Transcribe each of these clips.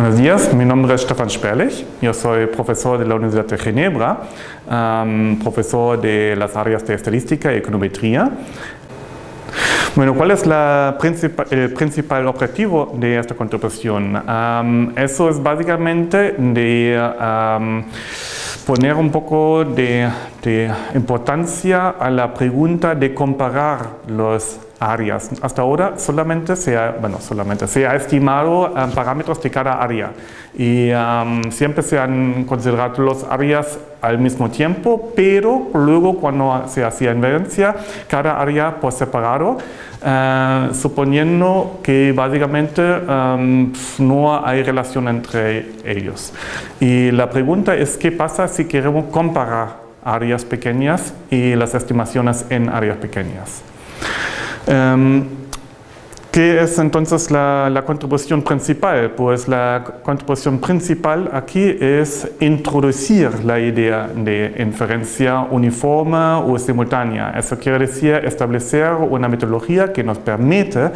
Buenos días, mi nombre es Stefan Sperlich, yo soy profesor de la Universidad de Ginebra, profesor de las áreas de estadística y econometría. Bueno, ¿cuál es el principal objetivo de esta contribución? Eso es básicamente de poner un poco de importancia a la pregunta de comparar los áreas. Hasta ahora solamente se ha, bueno, solamente se ha estimado um, parámetros de cada área y um, siempre se han considerado las áreas al mismo tiempo, pero luego cuando se hacía inferencia, cada área por separado, uh, suponiendo que básicamente um, no hay relación entre ellos. Y la pregunta es qué pasa si queremos comparar áreas pequeñas y las estimaciones en áreas pequeñas. Um, ¿Qué es entonces la, la, contribución principal? Pues la contribución principal aquí es introducir la idea de inferencia uniforme o simultánea. Eso quiere decir establecer una metodología que nos permite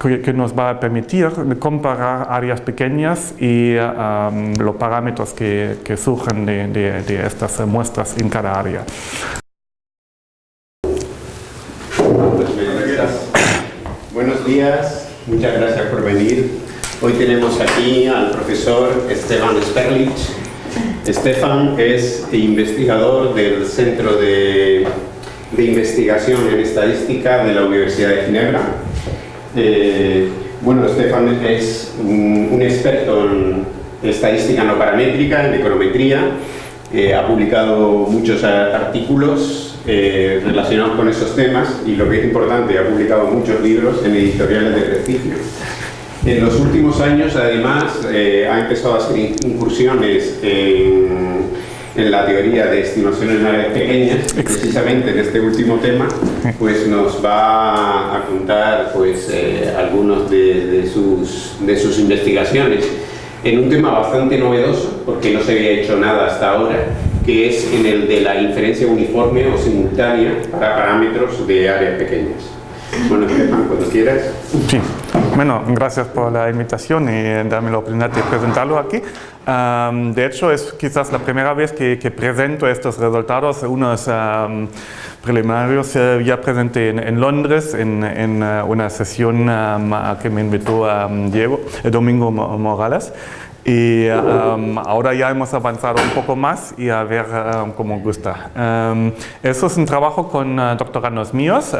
que nos va a permitir comparar áreas pequeñas y um, los parámetros que, que surgen de, de, de estas muestras en cada área. Buenos muchas gracias por venir. Hoy tenemos aquí al profesor Esteban Sperlich. Estefan es investigador del Centro de, de Investigación en Estadística de la Universidad de Ginebra. Eh, bueno, Estefan es un, un, experto en estadística no paramétrica, en econometría. Eh, ha publicado muchos artículos eh, relacionados con esos temas y lo que es importante, ha publicado muchos libros en editoriales de prestigio. En los últimos años, además, eh, ha empezado a hacer incursiones en, en, la teoría de estimaciones en áreas pequeñas y precisamente en este último tema pues nos va a contar pues, eh, algunos de, de, sus, de sus investigaciones en un tema bastante novedoso porque no se había hecho nada hasta ahora que es en el de la inferencia uniforme o simultánea para parámetros de áreas pequeñas. Bueno, Estefan, cuando quieras. Sí, bueno, gracias por la invitación y darme la oportunidad de presentarlo aquí. Um, de hecho, es quizás la primera vez que, que presento estos resultados, unos um, uh, ya presenté en, en Londres en, en uh, una sesión um, que me invitó Diego, Domingo Morales. Y um, ahora ya hemos avanzado un poco más y a ver um, cómo gusta. Um, eso es un trabajo con uh, doctorandos míos,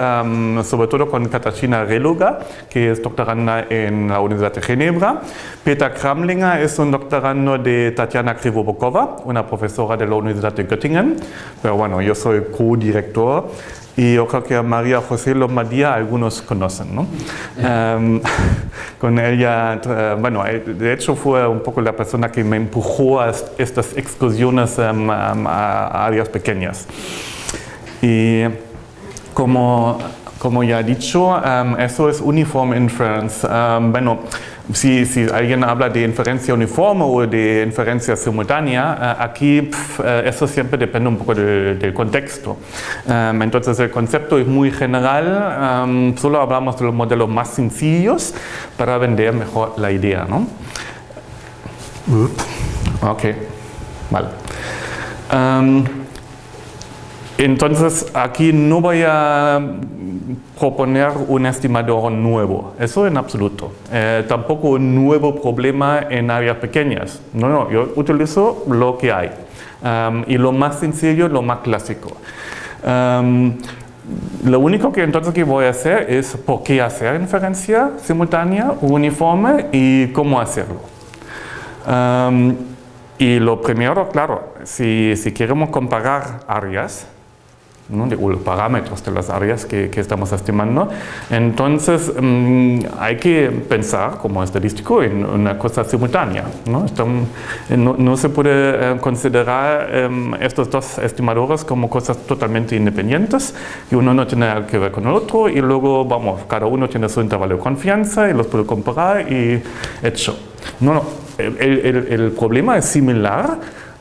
sobre todo con Katarzyna Reluga, que es doctoranda en la Universidad de Ginebra. Peter Kramlinger es un doctorando de Tatiana Krivobokova, una profesora de la Universidad de Göttingen. Pero bueno, yo soy co-director y yo creo que a María José Lombardía algunos conocen. ¿no? Um, con ella, bueno, eh, de hecho fue un poco la persona que me empujó a estas excursiones um, a áreas pequeñas. Y como, como ya he dicho, um, eso es Uniform Inference. bueno, si, si, alguien habla de inferencia uniforme o de inferencia simultánea, uh, aquí pf, uh, eso siempre depende un poco de, del contexto. Um, entonces el concepto es muy general, um, solo hablamos de los modelos más sencillos para vender mejor la idea. ¿no? Ok, vale. Um, entonces aquí no voy a proponer un estimador nuevo, eso en absoluto. Eh, tampoco un nuevo problema en áreas pequeñas. No, no, yo utilizo lo que hay. Y lo más sencillo, lo más clásico. Lo único que entonces que voy a hacer es por qué hacer inferencia simultánea uniforme y cómo hacerlo. Y lo primero, claro, si, si queremos comparar áreas, ¿no? de los parámetros de las áreas que, que estamos estimando. Entonces mmm, hay que pensar como estadístico en una cosa simultánea. No, Estamos, no, no se puede eh, considerar eh, estos dos estimadores como cosas totalmente independientes y uno no tiene que ver con el otro y luego, vamos, cada uno tiene su intervalo de confianza y los puede comparar y hecho. No, no, el, el, el problema es similar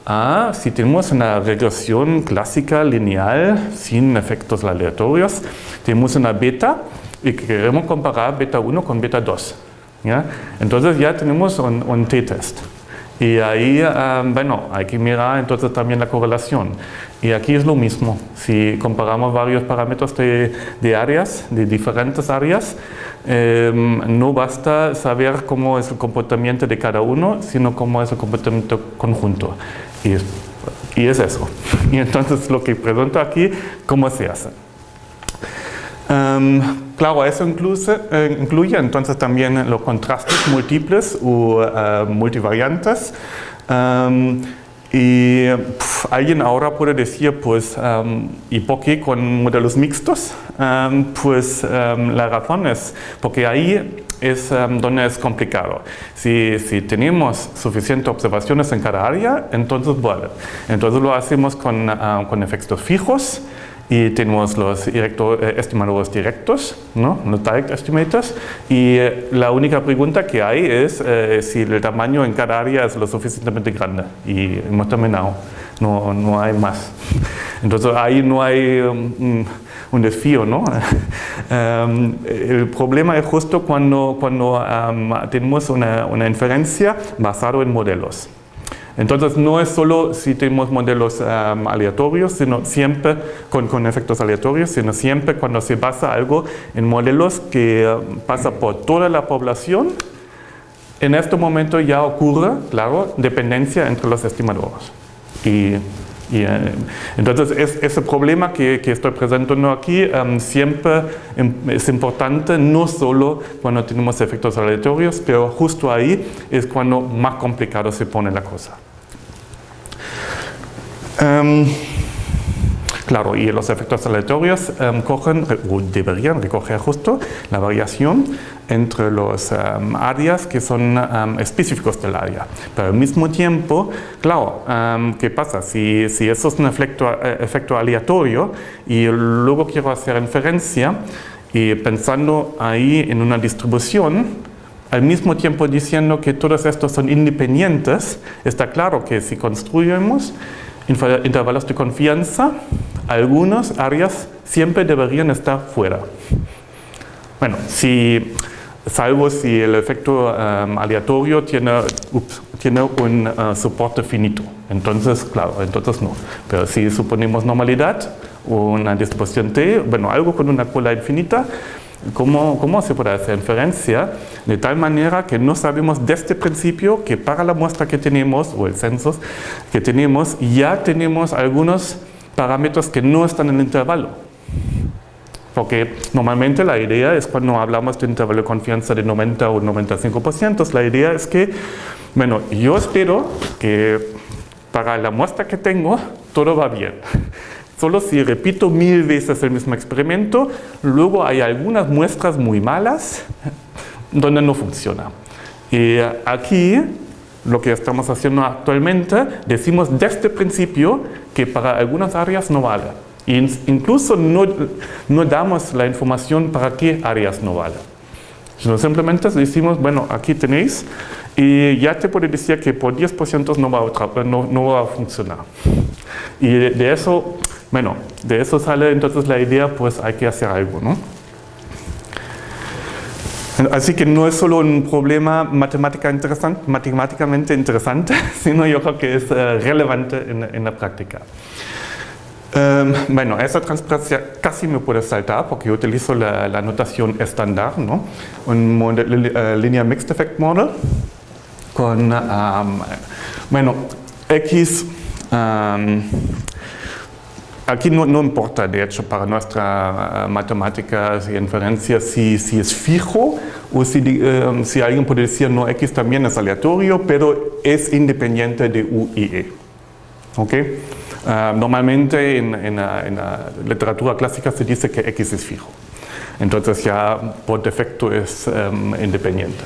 a si tenemos una regresión clásica lineal sin efectos aleatorios, tenemos una beta y queremos comparar beta 1 con beta 2. ¿ya? Entonces ya tenemos un, t-test. Y ahí, um, bueno, hay que mirar entonces también la correlación. Y aquí es lo mismo. Si comparamos varios parámetros de, áreas, de diferentes áreas, eh, no basta saber cómo es el comportamiento de cada uno, sino cómo es el comportamiento conjunto. Y y es eso. Y entonces lo que pregunto aquí, ¿cómo se hace? Um, claro, eso incluye, eh, incluye, entonces también los contrastes múltiples o uh, multivariantes. Um, y pff, alguien ahora puede decir, pues, um, ¿y por qué con modelos mixtos? pues la razón es porque ahí es donde es complicado. Si, si, tenemos suficientes observaciones en cada área, entonces vale. Entonces lo hacemos con, uh, con efectos fijos, y tenemos los directo, eh, estimadores directos, ¿no? los direct estimators, y eh, la única pregunta que hay es eh, si el tamaño en cada área es lo suficientemente grande, y hemos terminado, no, no hay más. Entonces ahí no hay um, un desafío, ¿no? um, el problema es justo cuando, cuando um, tenemos una, una inferencia basada en modelos. Entonces no es solo si tenemos modelos aleatorios, sino siempre con, con, efectos aleatorios, sino siempre cuando se basa algo en modelos que uh, pasa por toda la población, en este momento ya ocurre, claro, dependencia entre los estimadores. Y, eh, entonces es, ese problema que, estoy presentando aquí um, siempre es importante, no solo cuando tenemos efectos aleatorios, pero justo ahí es cuando más complicado se pone la cosa. Um, claro, y los efectos aleatorios um, cogen, o deberían recoger justo la variación entre los um, áreas que son específicos del área. Pero al mismo tiempo, claro, ¿qué pasa? Si, si, eso es un efecto, eh, efecto aleatorio y luego quiero hacer inferencia y pensando ahí en una distribución, al mismo tiempo diciendo que todos estos son independientes, está claro que si construimos intervalos de confianza, algunas áreas siempre deberían estar fuera. Bueno, si, salvo si el efecto um, aleatorio tiene, ups, tiene un uh, soporte finito. Entonces, claro, entonces no. Pero si suponemos normalidad, una distribución T, bueno, algo con una cola infinita, ¿Cómo, ¿Cómo, se puede hacer inferencia? De tal manera que no sabemos desde el principio que para la muestra que tenemos, o el censo que tenemos, ya tenemos algunos parámetros que no están en el intervalo. Porque normalmente la idea es cuando hablamos de intervalo de confianza de 90 o 95%, la idea es que, bueno, yo espero que para la muestra que tengo todo va bien. Solo si repito mil veces el mismo experimento, luego hay algunas muestras muy malas donde no funciona. Y aquí, lo que estamos haciendo actualmente, decimos desde el principio que para algunas áreas no vale. E incluso no, no damos la información para qué áreas no vale. Sino simplemente decimos, bueno, aquí tenéis, y ya te puedo decir que por 10% no va, a, no, no va a funcionar. Y de eso bueno, de eso sale entonces la idea, pues hay que hacer algo, ¿no? Así que no es solo un problema matemática interesante, matemáticamente interesante, sino yo creo que es uh, relevante en, en, la práctica. Um, bueno, esa transparencia casi me puede saltar porque yo utilizo la, la notación estándar, ¿no? Un model, uh, linear mixed effect model con, um, bueno, X um, Aquí no, importa, de hecho, para nuestra uh, matemática y inferencia si, si, es fijo o si, um, si, alguien puede decir no, X también es aleatorio, pero es independiente de U y E. ¿Okay? Uh, normalmente en, la, literatura clásica se dice que X es fijo. Entonces ya por defecto es independiente.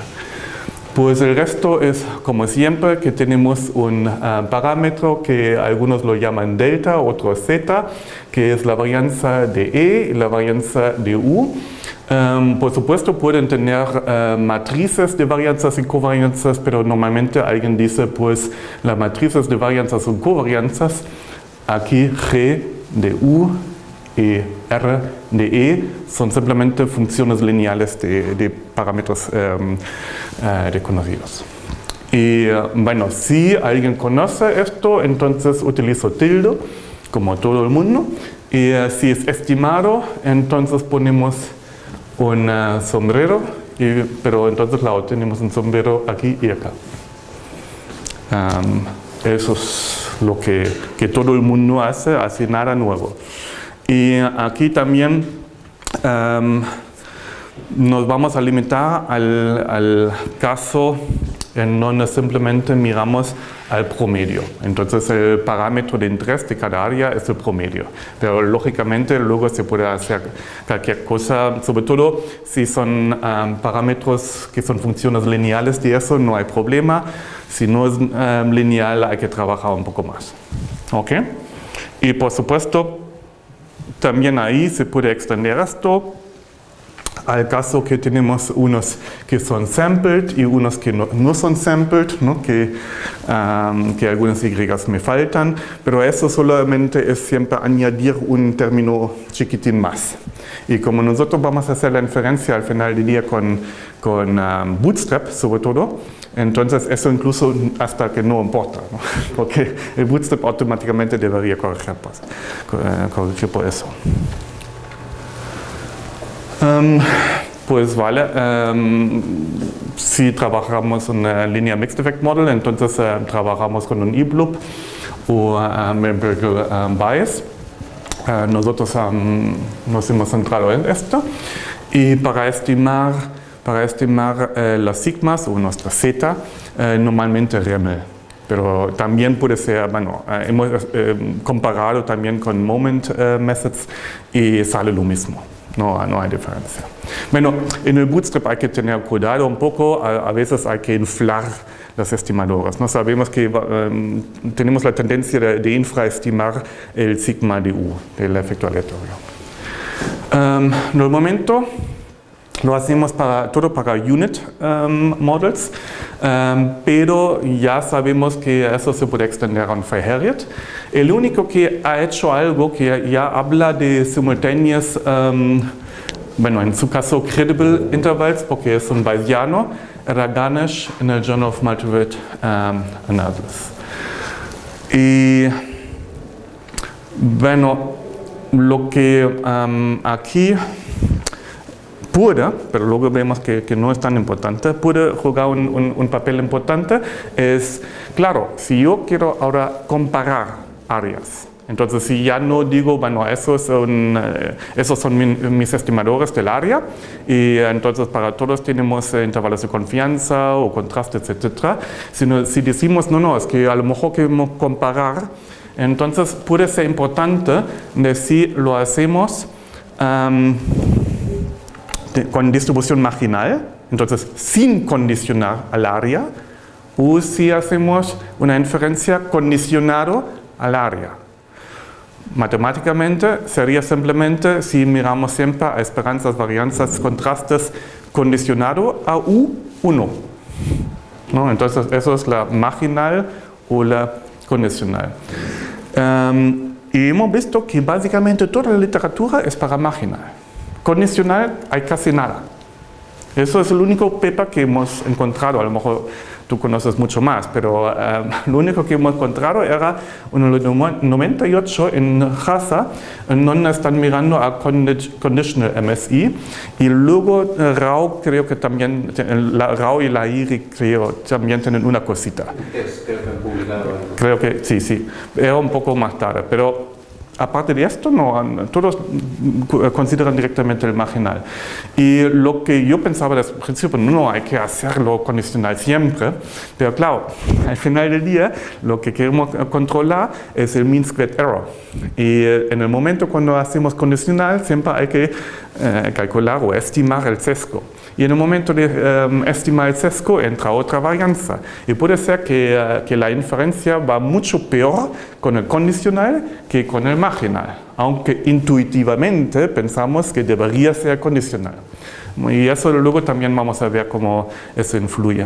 Pues el resto es, como siempre, que tenemos un uh, parámetro que algunos lo llaman delta, otros z, que es la varianza de E y la varianza de U. Um, por supuesto pueden tener uh, matrices de varianzas y covarianzas, pero normalmente alguien dice pues las matrices de varianzas son covarianzas, aquí G de U y R de E son simplemente funciones lineales de, parámetros em, eh, desconocidos. Y eh, bueno, si alguien conoce esto, entonces utilizo tilde, como todo el mundo. Y eh, si es estimado, entonces ponemos un sombrero, pero entonces la tenemos un sombrero aquí y acá. Em, eso es lo que, que todo el mundo hace, así nada nuevo. Y aquí también em, nos vamos a limitar al, caso en donde simplemente miramos al promedio. Entonces el parámetro de interés de cada área es el promedio. Pero lógicamente luego se puede hacer cualquier cosa, sobre todo si son em, parámetros que son funciones lineales de eso, no hay problema. Si no es em, lineal hay que trabajar un poco más. ¿Ok? Y por supuesto, también ahí se puede extender esto al caso que tenemos unos que son sampled y unos que no, son sampled, Que, que algunas Y me faltan, pero eso solamente es siempre añadir un término chiquitín más. Y como nosotros vamos a hacer la inferencia al final del día con, con Bootstrap sobre todo, entonces eso incluso hasta que no importa, porque el Bootstrap automáticamente debería corregir, pues, eh, corregir por eso. Um, pues vale, um, si trabajamos una línea Mixed Effect Model, entonces uh, trabajamos con un E-Bloop o um, Empirical Bias. Uh, nosotros nos hemos centrado en esto y para estimar para estimar eh, las sigmas o nuestra z, eh, normalmente REML. Pero también puede ser, bueno, eh, hemos comparado también con moment methods y sale lo mismo. No, no hay diferencia. Bueno, en el Bootstrap hay que tener cuidado un poco, a, veces hay que inflar las estimadoras. No sabemos que tenemos la tendencia de, infraestimar el sigma de U del efecto aleatorio. Um, en el momento lo hacemos para, todo para unit um, models, um, pero ya sabemos que eso se puede extender a un Frey-Harriot. El único que ha hecho algo que ya habla de simultáneas, um, bueno, en su caso credible intervals, porque es un bayesiano, era Ganesh en el Journal of Multivariate Analysis. Y bueno, lo que aquí puede, pero luego vemos que, no es tan importante, puede jugar un, papel importante es, claro, si yo quiero ahora comparar áreas, entonces si ya no digo, bueno, esos son, eh, esos son mis estimadores del área y entonces para todos tenemos eh, intervalos de confianza o contrastes, etc. Sino si decimos, no, no, es que a lo mejor queremos comparar, entonces puede ser importante decir lo hacemos con distribución marginal, entonces sin condicionar al área, o si hacemos una inferencia condicionado al área. Matemáticamente sería simplemente si miramos siempre a esperanzas, varianzas, contrastes condicionado a U1. ¿No? Entonces eso es la marginal o la condicional. Em, y hemos visto que básicamente toda la literatura es para marginal. Condicional hay casi nada. Eso es el único paper que hemos encontrado, a lo mejor tú conoces mucho más, pero eh, lo único que hemos encontrado era en el 98 en Hasa, en donde están mirando a Conditional MSI, y luego eh, RAW creo que también, la RAW y la IRI creo también tienen una cosita. Creo que sí, sí, era un poco más tarde, pero Aparte de esto, todos consideran directamente el marginal. Y lo que yo pensaba desde el principio, no, hay que hacerlo condicional siempre, pero claro, al final del día lo que queremos controlar es el mean squared error. Y eh, en el momento cuando hacemos condicional, siempre hay que eh, calcular o estimar el sesgo. Y en el momento de em, estimar el sesgo entra otra varianza. Y puede ser que, eh, que, la inferencia va mucho peor con el condicional que con el marginal, aunque intuitivamente pensamos que debería ser condicional. Y eso luego también vamos a ver cómo eso influye.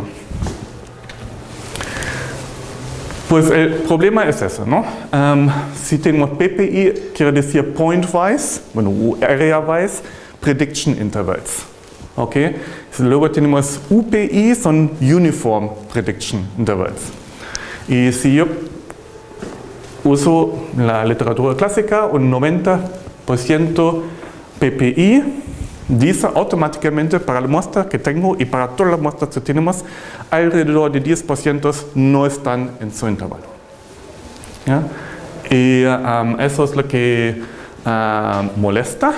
Pues el problema es eso, ¿no? Um, si tenemos PPI, quiere decir point-wise, bueno, area-wise, prediction intervals. ¿Ok? Luego tenemos UPI, son uniform prediction intervals. Y si yo uso la literatura clásica, un 90% PPI, dice automáticamente para la muestra que tengo y para todas las muestras que tenemos, alrededor de 10% no están en su intervalo. Y um, eso es lo que uh, molesta.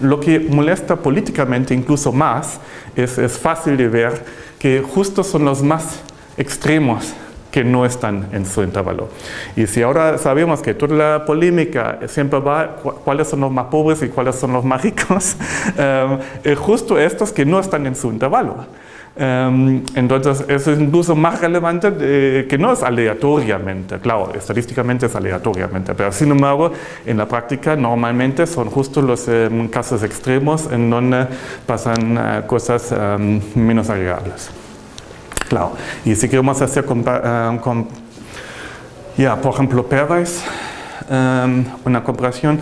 Lo que molesta políticamente incluso más es, es fácil de ver que justo son los más extremos que no están en su intervalo. Y si ahora sabemos que toda la polémica siempre va cuáles son los más pobres y cuáles son los más ricos, eh, justo estos que no están en su intervalo. Um, entonces, eso es incluso más relevante de, que no es aleatoriamente, claro, estadísticamente es aleatoriamente, pero sin embargo, en la práctica normalmente son justo los um, casos extremos en donde pasan uh, cosas um, menos agradables. Claro, y si queremos hacer, uh, con, ya, por ejemplo, una comparación,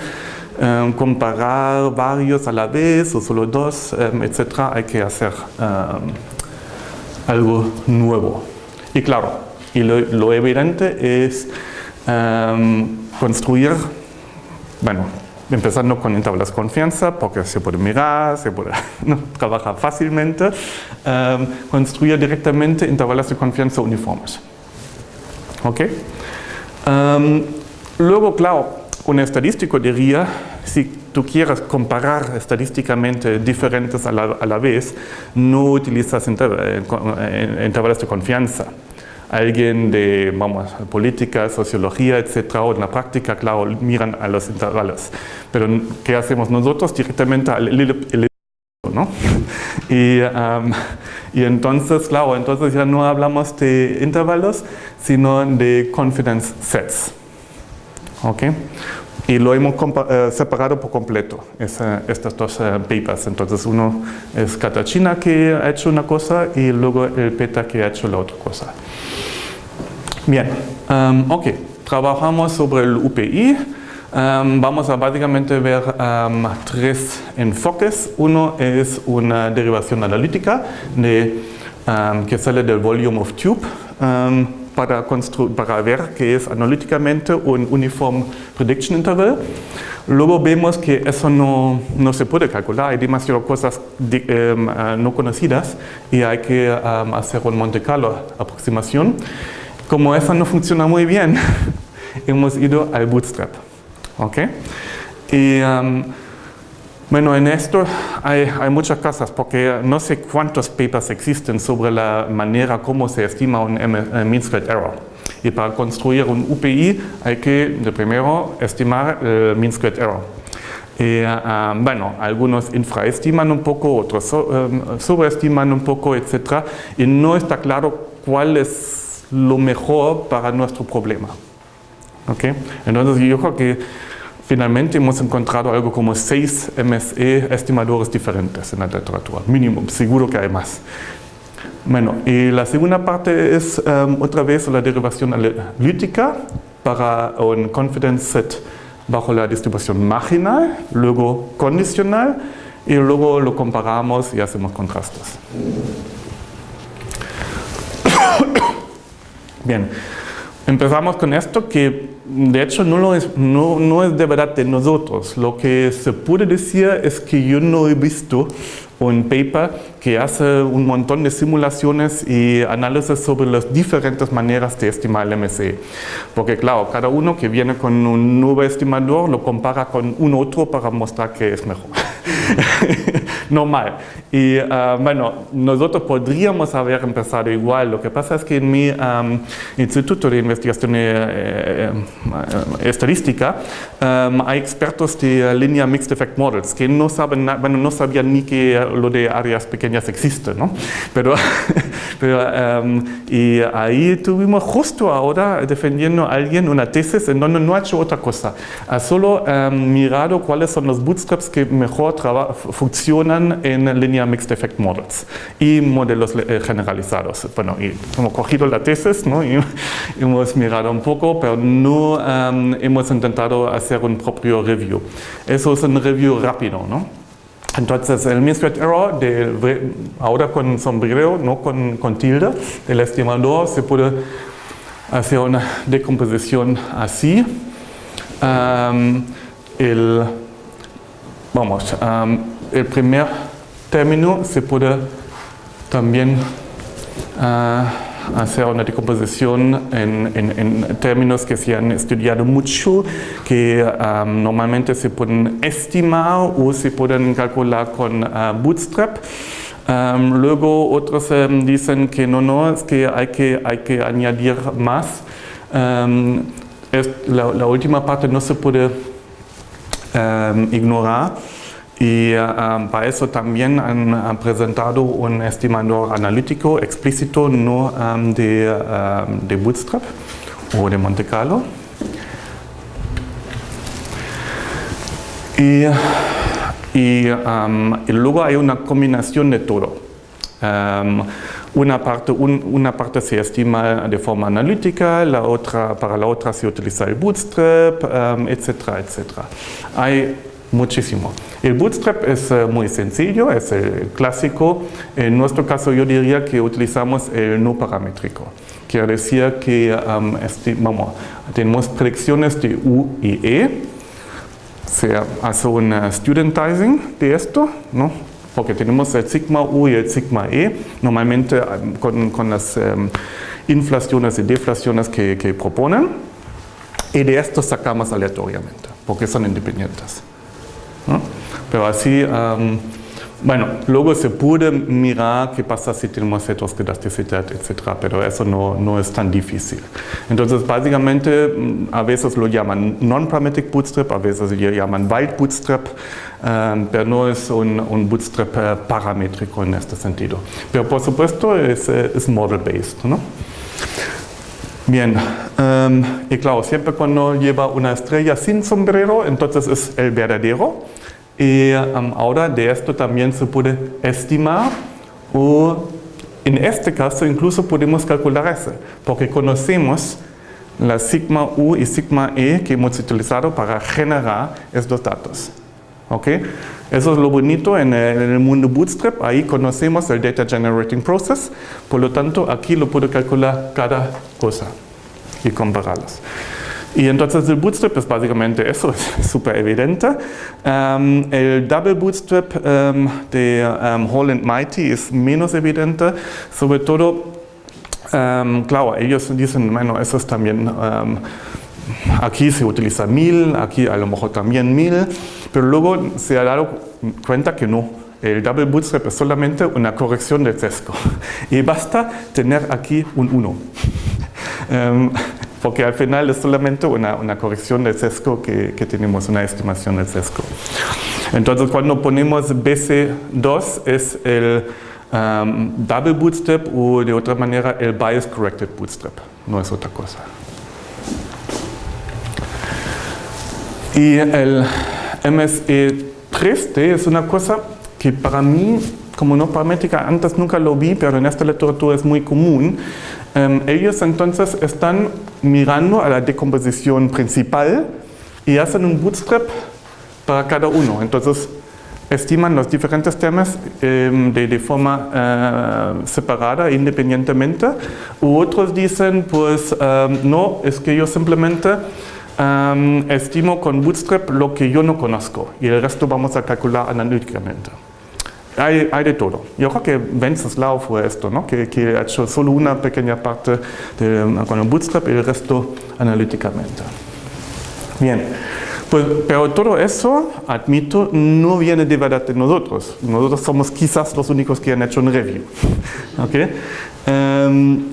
comparar varios a la vez o solo dos, etcétera, hay que hacer algo nuevo. Y claro, y lo, evidente es em, construir, bueno, empezando con de confianza, porque se puede mirar, se puede trabajar fácilmente, em, construir directamente intervalos de confianza uniformes. ¿Ok? Em, luego, claro, un estadístico diría, si tú quieres comparar estadísticamente diferentes a la, vez, no utilizas intervalos de confianza. Alguien de, vamos, política, sociología, etcétera, o en la práctica, claro, miran a los intervalos. Pero, ¿qué hacemos nosotros? Directamente al el, ¿no? Y, y, entonces, claro, entonces ya no hablamos de intervalos, sino de confidence sets. ¿Ok? Y lo hemos eh, separado por completo, estas dos eh, papers. Entonces uno es Katachina que ha hecho una cosa y luego el PETA que ha hecho la otra cosa. Bien, um, ok, trabajamos sobre el UPI. Um, vamos a básicamente ver um, tres enfoques. Uno es una derivación analítica de, que sale del volume of tube para, para ver que es analíticamente un uniform prediction interval. Luego vemos que eso no, no se puede calcular, hay demasiadas cosas em, ah, no conocidas y hay que hacer un Monte Carlo aproximación. Como eso no funciona muy bien, hemos ido al bootstrap. ¿okay? Y, bueno, en esto hay, muchas cosas porque no sé cuántos papers existen sobre la manera como se estima un mean squared error. Y para construir un UPI hay que, de primero, estimar el mean squared error. Y, ah, bueno, algunos infraestiman un poco, otros um, sobreestiman un poco, etc. Y no está claro cuál es lo mejor para nuestro problema. ¿Okay? Entonces yo creo que Finalmente hemos encontrado algo como seis MSE estimadores diferentes en la literatura, mínimo, seguro que hay más. Bueno, y la segunda parte es um, otra vez la derivación analítica para un confidence set bajo la distribución marginal, luego condicional y luego lo comparamos y hacemos contrastes. Bien, empezamos con esto que de hecho no, es, no, no, es de verdad de nosotros. Lo que se puede decir es que yo no he visto un paper que hace un montón de simulaciones y análisis sobre las diferentes maneras de estimar el MSE. Porque claro, cada uno que viene con un nuevo estimador lo compara con un otro para mostrar que es mejor. Normal. Y ah, bueno, nosotros podríamos haber empezado igual. Lo que pasa es que en mi Instituto de Investigación eh, eh, Estadística hay expertos de línea Mixed Effect Models que no, saben, bueno, no sabían ni que lo de áreas pequeñas existe, ¿no? Pero, y ahí tuvimos justo ahora defendiendo a alguien una tesis en donde no ha hecho otra cosa. Ha solo mirado cuáles son los bootstraps que mejor funcionan funcionan en línea Mixed Effect Models y modelos eh, generalizados. Bueno, y hemos cogido la tesis ¿no? y hemos mirado un poco, pero no hemos intentado hacer un propio review. Eso es un review rápido, ¿no? Entonces, el mean error, de, ahora con sombrero, no con, con tilde, del estimador, se puede hacer una decomposición así. el, vamos, el primer término se puede también ah, hacer una decomposición en, términos que se han estudiado mucho, que normalmente se pueden estimar o se pueden calcular con ah, Bootstrap. luego otros em, dicen que no, no, es que hay que, hay que añadir más. la, última parte no se puede ignorar. Y um, para eso también han, presentado un estimador analítico explícito, no um, de, um, de, Bootstrap o de Monte Carlo. Y, y, luego hay una combinación de todo. Una parte, una parte, se estima de forma analítica, la otra, para la otra se utiliza el bootstrap, etcétera, etcétera. Hay muchísimo. El bootstrap es eh, muy sencillo, es el clásico. En nuestro caso yo diría que utilizamos el no paramétrico. Quiere decir que vamos, tenemos predicciones de U y E. Se hace un studentizing de esto, ¿no? porque tenemos el sigma U y el sigma E, normalmente con, con las em, inflaciones y deflaciones que proponen, y de esto sacamos aleatoriamente, porque son independientes. Pero así, bueno, luego se puede mirar qué pasa si tenemos heteroscedasticidad, etc. Pero eso no, no, es tan difícil. Entonces, básicamente, mm, a veces lo llaman non-parametric bootstrap, a veces lo llaman wild bootstrap, pero no es un, un, bootstrap eh, paramétrico en este sentido. Pero por supuesto es, eh, es model-based, ¿no? Bien, y claro, siempre cuando lleva una estrella sin sombrero, entonces es el verdadero. Y ahora de esto también se puede estimar o en este caso incluso podemos calcular eso, porque conocemos la sigma U y sigma E que hemos utilizado para generar estos datos. ¿Ok? Eso es lo bonito en el, mundo Bootstrap, ahí conocemos el Data Generating Process, por lo tanto aquí lo puedo calcular cada cosa y compararlas. Y entonces el bootstrap es básicamente eso, es súper evidente. Um, el double bootstrap um, de um, Holland Mighty es menos evidente, sobre todo, claro, ellos dicen, bueno, eso es también, aquí se utiliza mil, aquí a lo mejor también mil, pero luego se ha dado cuenta que no, el double bootstrap es solamente una corrección del sesgo y basta tener aquí un 1 porque al final es solamente una, una corrección del sesgo que, que, tenemos, una estimación del sesgo. Entonces cuando ponemos BC2 es el um, double bootstrap o de otra manera el bias corrected bootstrap, no es otra cosa. Y el MSE3T es una cosa que para mí, como no paramétrica, antes nunca lo vi, pero en esta literatura es muy común. Em, ellos entonces están mirando a la decomposición principal y hacen un bootstrap para cada uno. Entonces estiman los diferentes temas em, de, forma eh, separada, independientemente. U otros dicen, pues em, no, es que yo simplemente estimo con bootstrap lo que yo no conozco y el resto vamos a calcular analíticamente. Hay, hay, de todo. Yo creo que Wenceslao fue esto, ¿no? que, que, ha hecho solo una pequeña parte de, con el Bootstrap y el resto analíticamente. Bien, pues, pero todo eso, admito, no viene de verdad de nosotros. Nosotros somos quizás los únicos que han hecho un review. ¿okay? Um,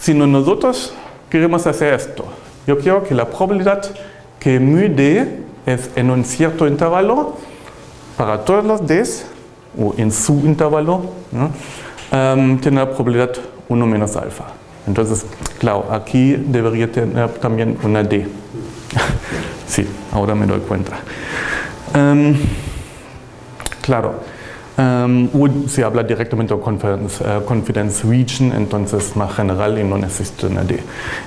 sino nosotros queremos hacer esto. Yo quiero que la probabilidad que mu d es en un cierto intervalo para todos los d's o en su intervalo, um, tiene la probabilidad 1 menos alfa. Entonces, claro, aquí debería tener también una D. sí, ahora me doy cuenta. Um, claro, Um, o se habla directamente confidence, uh, confidence region, entonces más general y no necesito nadie.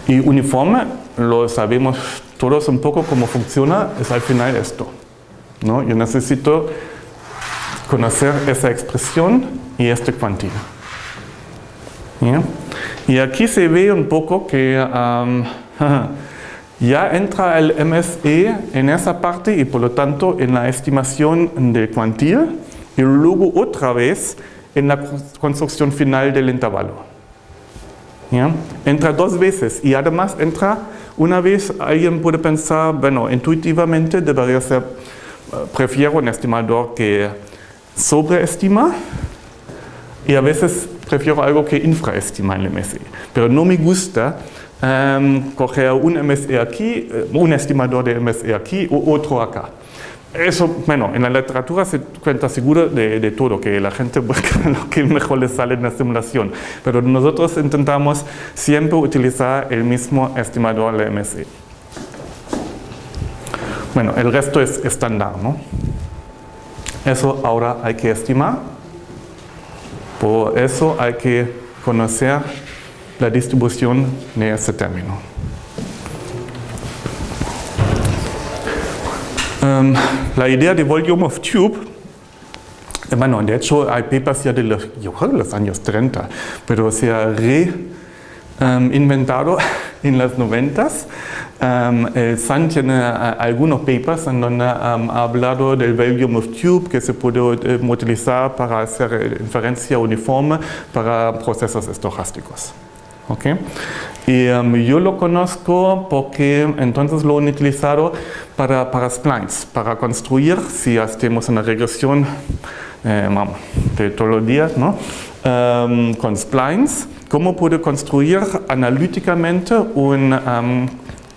Y uniforme, lo sabemos todos un poco cómo funciona, es al final esto. ¿no? Yo necesito conocer esa expresión y este cuantía. Y aquí se ve un poco que um, ya entra el MSE en esa parte y por lo tanto en la estimación de cuantía y luego otra vez en la construcción final del intervalo. Entra dos veces y además entra una vez, alguien puede pensar, bueno, intuitivamente debería ser, eh, prefiero un estimador que sobreestima y a veces prefiero algo que infraestima el MSE. Pero no me gusta um, coger un MSE aquí, eh, un estimador de MSE aquí o otro acá. Eso, bueno, en la literatura se cuenta seguro de, de, todo, que la gente busca lo que mejor le sale en la simulación, pero nosotros intentamos siempre utilizar el mismo estimador de MSE. Bueno, el resto es estándar, ¿no? Eso ahora hay que estimar, por eso hay que conocer la distribución de ese término. La idea de volume of tube, eh, bueno, de hecho hay papers ya de los, años 30, pero se ha reinventado en los 90 Um, el Sun tiene algunos papers en donde ha hablado del volume of tube que se puede uh, utilizar para hacer inferencia uniforme para procesos estocásticos. Okay. Y um, yo lo conozco porque entonces lo han utilizado para, para splines, para construir, si hacemos una regresión eh, de todos los días, ¿no? Um, con splines, cómo puedo construir analíticamente un um,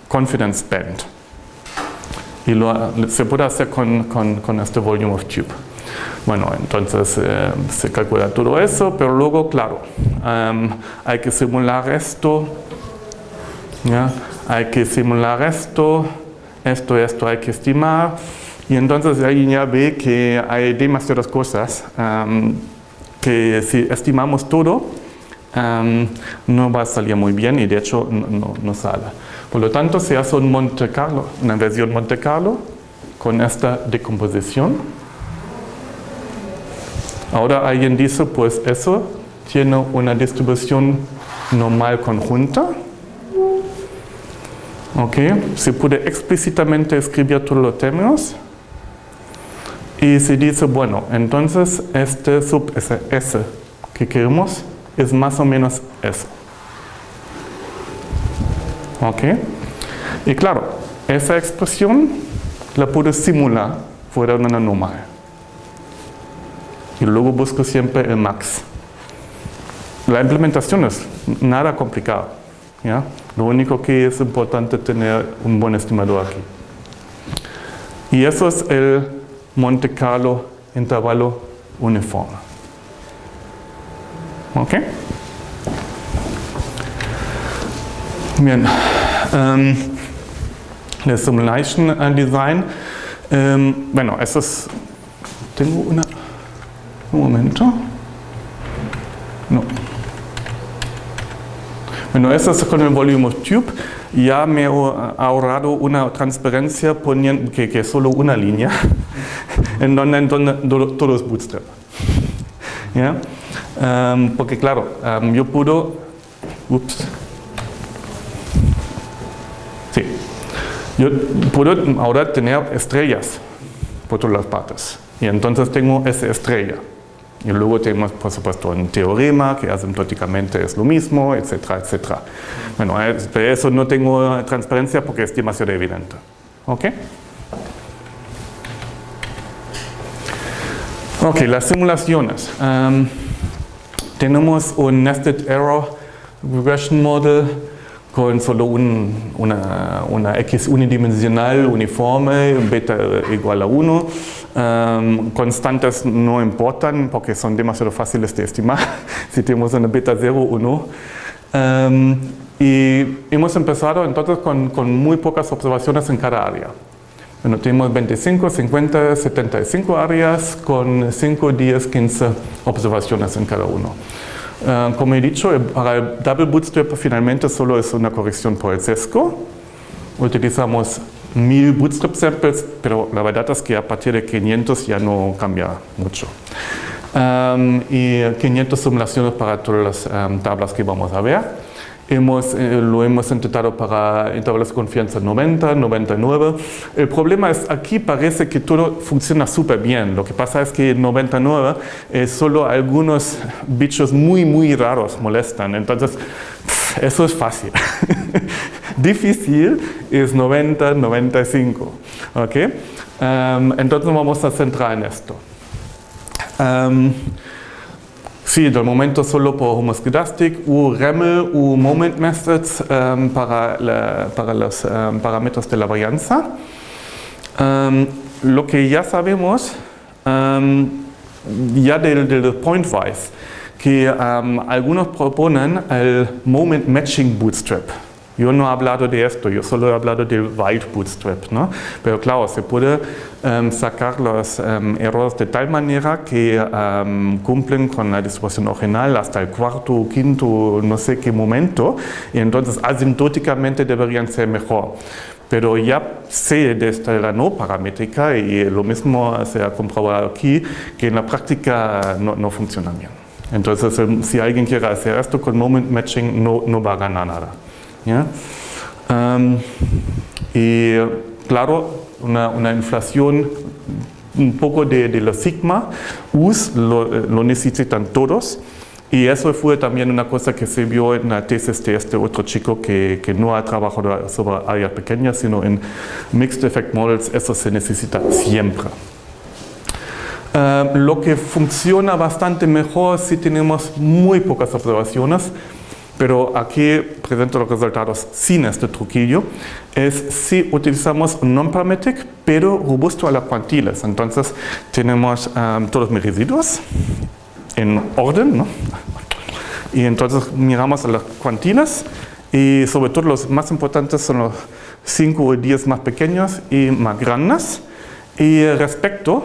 confidence band. Y lo, se puede hacer con, con, con este volume of tube. Bueno, entonces eh, se calcula todo eso, pero luego, claro, um, hay que simular esto, ¿ya? hay que simular esto, esto, esto hay que estimar, y entonces ahí ya ve que hay demasiadas cosas um, que si estimamos todo, um, no va a salir muy bien y de hecho no, no, sale. Por lo tanto, se hace un Monte Carlo, una versión Monte Carlo con esta decomposición. Ahora alguien dice, pues eso tiene una distribución normal conjunta. Ok, se puede explícitamente escribir todos los términos. Y se dice, bueno, entonces este sub S, S que queremos es más o menos eso. Ok, y claro, esa expresión la puedo simular fuera de una normal y luego busco siempre el max. La implementación es nada complicado. ¿ya? Lo único que es importante tener un buen estimador aquí. Y eso es el Monte Carlo intervalo uniforme. ¿Ok? Bien. Um, el simulation design. Um, bueno, es... Tengo una... Un momento. No. Bueno, eso es con el volume of tube. Ya me he ahorrado una transparencia poniendo, que, que solo una línea, en donde, en donde todo es bootstrap. ¿Ya? Um, porque claro, um, yo puedo... Ups. Sí. Yo puedo ahora tener estrellas por todas las partes. Y entonces tengo esa estrella. Y luego tenemos, por supuesto, un teorema que asintóticamente es lo mismo, etcétera, etcétera. Bueno, de eso no tengo transparencia porque es demasiado evidente. ¿Ok? Ok, las simulaciones. Um, tenemos un Nested Error Regression Model con solo un, una, una, X unidimensional uniforme, beta igual a 1. Um, constantes no importan porque son demasiado fáciles de estimar si tenemos una beta 0 o. Um, y hemos empezado entonces con, muy pocas observaciones en cada área. Bueno, tenemos 25, 50, 75 áreas con 5, 10, 15 observaciones en cada uno. Uh, como he dicho, para el double bootstrap finalmente solo es una corrección por el sesgo. Utilizamos 1000 bootstrap samples, pero la verdad es que a partir de 500 ya no cambia mucho. Um, y 500 simulaciones para todas las um, tablas que vamos a ver. Hemos, eh, lo hemos intentado para intervalos de confianza 90, 99. El problema es aquí parece que todo funciona súper bien. Lo que pasa es que en 99 eh, solo algunos bichos muy, muy raros molestan. Entonces, eso es fácil. Difícil es 90, 95. ¿okay? Um, entonces vamos a centrar en esto. Um, Sí, de momento solo por homoscedastic u REML u moment methods um, para, la, para, los um, parámetros de la varianza. Um, lo que ya sabemos ya del, del pointwise, que algunos proponen el moment matching bootstrap. Yo no he hablado de esto, yo solo he hablado del wild bootstrap, ¿no? Pero claro, se puede um, sacar los um, errores de tal manera que um, cumplen con la distribución original hasta el cuarto, quinto, no sé qué momento, y entonces asintóticamente deberían ser mejor. Pero ya sé desde la no paramétrica, y lo mismo se ha comprobado aquí, que en la práctica no, no funciona bien. Entonces, si alguien quiere hacer esto con moment matching, no, no va a ganar nada. Y claro, una, inflación un poco de, de los sigma, US lo, necesitan todos y eso fue también una cosa que se vio en la tesis de este otro chico que, que no ha trabajado sobre áreas pequeñas, sino en Mixed Effect Models, eso se necesita siempre. lo que funciona bastante mejor si tenemos muy pocas observaciones pero aquí presento los resultados sin este truquillo, es si utilizamos non-parametric, pero robusto a las cuantiles. Entonces tenemos um, todos mis residuos en orden, ¿no? y entonces miramos a las cuantiles y sobre todo los más importantes son los 5 o 10 más pequeños y más grandes. Y respecto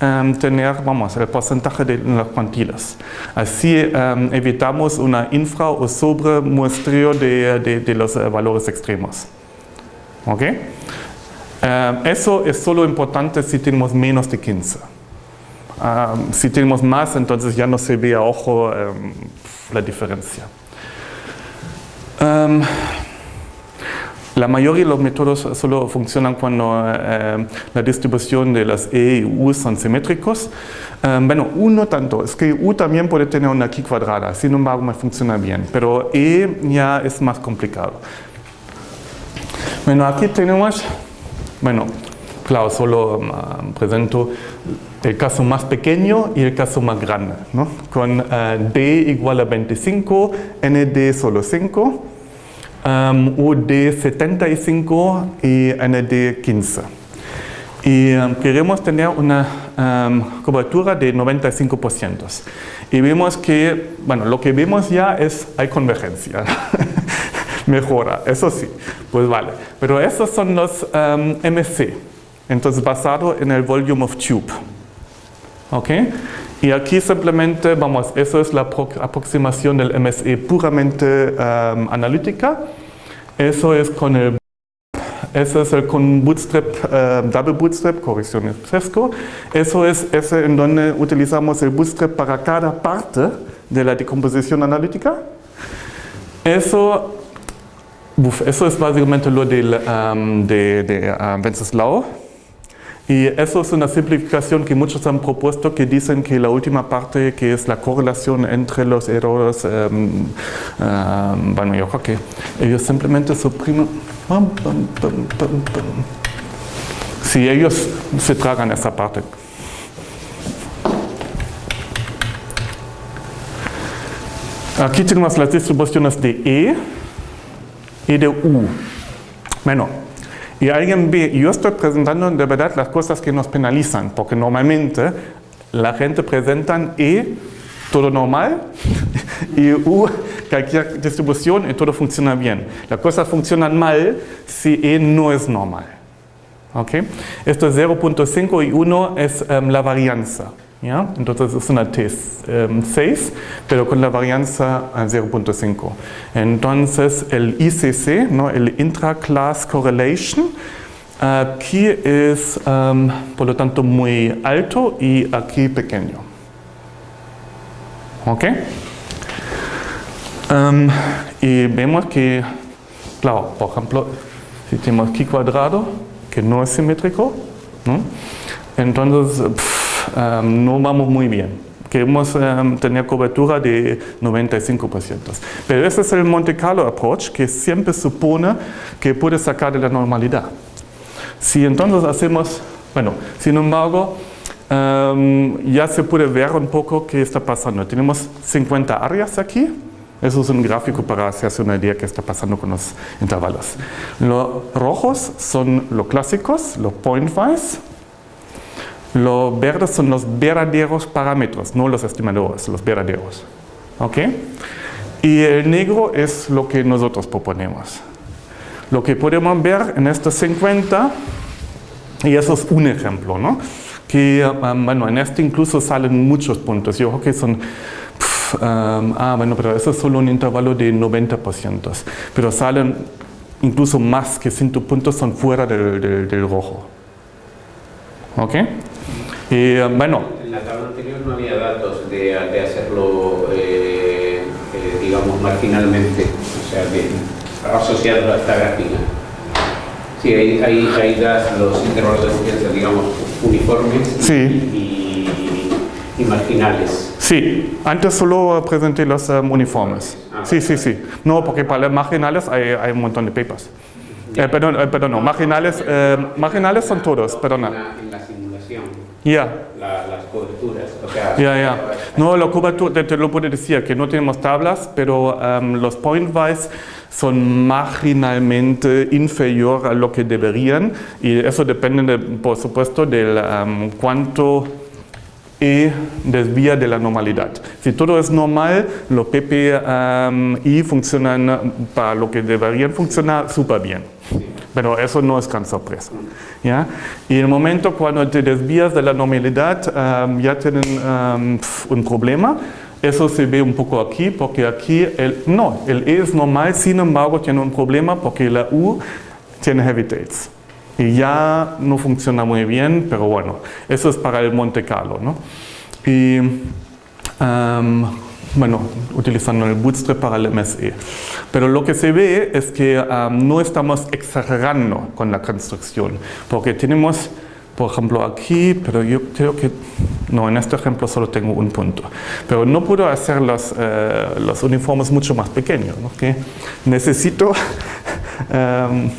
Em, tener, vamos, el porcentaje de las cuantilas. Así em, evitamos una infra o sobre muestreo de, de, los eh, valores extremos. ¿Ok? Em, eso es solo importante si tenemos menos de 15. si tenemos más, entonces ya no se ve a ojo la diferencia. La mayoría de los métodos solo funcionan cuando eh, la distribución de las E y U son simétricos. Eh, bueno, U no tanto, es que U también puede tener una Q cuadrada, sin embargo me funciona bien, pero E ya es más complicado. Bueno, aquí tenemos, bueno, claro, solo um, presento el caso más pequeño y el caso más grande, ¿no? con uh, D igual a 25, ND solo 5, um, UD75 y ND15. Y um, queremos tener una um, cobertura de 95%. Y vemos que, bueno, lo que vemos ya es, hay convergencia. Mejora, eso sí, pues vale. Pero esos son los um, MC, entonces basado en el volume of tube. ¿Ok? Y aquí simplemente, vamos, eso es la aproximación del MSE puramente um, analítica. Eso es con el eso es el con bootstrap, um, double bootstrap, corrección fresco. Eso es ese en donde utilizamos el bootstrap para cada parte de la decomposición analítica. Eso, eso es básicamente lo del, um, de, de Wenceslao. Y eso es una simplificación que muchos han propuesto que dicen que la última parte que es la correlación entre los errores, um, um, bueno yo creo que ellos simplemente suprimen, si ellos se tragan esa parte. Aquí tenemos las distribuciones de E y de U. Bueno, y alguien ve, yo estoy presentando de verdad las cosas que nos penalizan, porque normalmente la gente presenta E, todo normal, y U, cualquier distribución y todo funciona bien. Las cosas funcionan mal si E no es normal. ¿ok? Esto es 0.5 y 1 es em, la varianza. ¿Ya? Entonces es una T6, pero con la varianza a 0.5. Entonces el ICC, ¿no? el Intra-Class Correlation, aquí es em, por lo tanto muy alto y aquí pequeño. ¿Ok? Em, y vemos que, claro, por ejemplo, si tenemos aquí cuadrado, que no es simétrico, ¿no? entonces no vamos muy bien. Queremos um, tener cobertura de 95%. Pero ese es el Monte Carlo approach que siempre supone que puede sacar de la normalidad. Si entonces hacemos, bueno, sin embargo, ya se puede ver un poco qué está pasando. Tenemos 50 áreas aquí, eso es un gráfico para hacerse una idea de qué está pasando con los intervalos. Los rojos son los clásicos, los pointwise. Los verdes son los verdaderos parámetros, no los estimadores, los verdaderos. ¿Ok? Y el negro es lo que nosotros proponemos. Lo que podemos ver en estos 50, y eso es un ejemplo, ¿no? Que, um, bueno, en este incluso salen muchos puntos. Yo creo que son ah, bueno, pero eso es solo un intervalo de 90%, pero salen incluso más que 100 puntos son fuera del, del, rojo. ¿Ok? Y bueno. En la tabla anterior no había datos de, de hacerlo, eh, eh, digamos, marginalmente, o sea, de, asociado a esta gráfica. Sí, ahí, ahí, ahí das los intervalos de confianza, digamos, uniformes sí. y, y, y marginales. Sí, antes solo presenté los um, uniformes. Ah, sí, sí, sí. No, porque para los marginales hay, hay un montón de papers. Eh, perdón, eh, perdón, no, marginales, eh, marginales son todos, perdona. En la simulación, La, las coberturas, o sea... ya, ya. No, la cobertura, te, te lo puedo decir, que no tenemos tablas, pero um, los pointwise son marginalmente inferior a lo que deberían y eso depende, de, por supuesto, del um, cuánto e desvía de la normalidad. Si todo es normal, los PPI funcionan para lo que deberían funcionar súper bien. Pero eso no es gran sorpresa. ¿ya? Y en el momento cuando te desvías de la normalidad, um, ya tienen um, un problema. Eso se ve un poco aquí, porque aquí, el, no, el E es normal, sin embargo tiene un problema porque la U tiene heavy tails y ya no funciona muy bien, pero bueno, eso es para el Monte Carlo. ¿no? Y um, bueno, utilizando el Bootstrap para el MSE. Pero lo que se ve es que um, no estamos exagerando con la construcción, porque tenemos, por ejemplo, aquí, pero yo creo que, no, en este ejemplo solo tengo un punto, pero no puedo hacer los, uh, los uniformes mucho más pequeños, ¿no? que necesito um,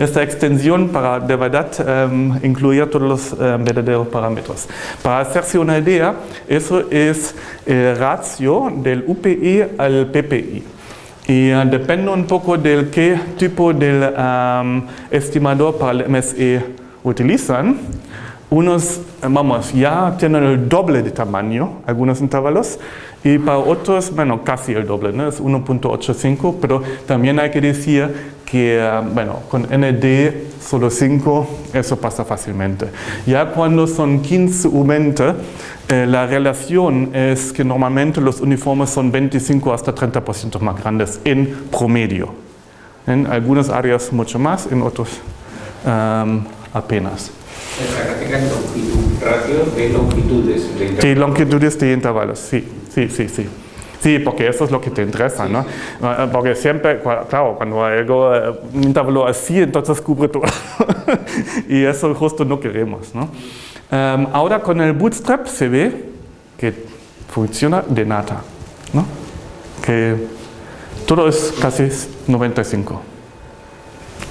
esta extensión para de verdad um, incluir todos los um, verdaderos parámetros. Para hacerse una idea, eso es el ratio del UPI al PPI. Y uh, depende un poco del qué tipo de um, estimador para el MSE utilizan. Unos, vamos, ya tienen el doble de tamaño, algunos intervalos, y para otros, bueno, casi el doble, ¿no? es 1.85, pero también hay que decir que, uh, bueno, con ND solo 5, eso pasa fácilmente. Ya cuando son 15 o 20, eh, la relación es que normalmente los uniformes son 25 hasta 30% más grandes en promedio. En algunas áreas mucho más, en otros um, apenas. Longitud, ratio de longitudes de intervalos. Sí, longitudes de intervalos, sí, sí, sí, sí. Sí, porque eso es lo que te interesa, ¿no? Porque siempre, claro, cuando algo, eh, intervalo así, entonces cubre todo. y eso justo no queremos, ¿no? Um, ahora con el Bootstrap se ve que funciona de nada, ¿no? Que todo es casi 95.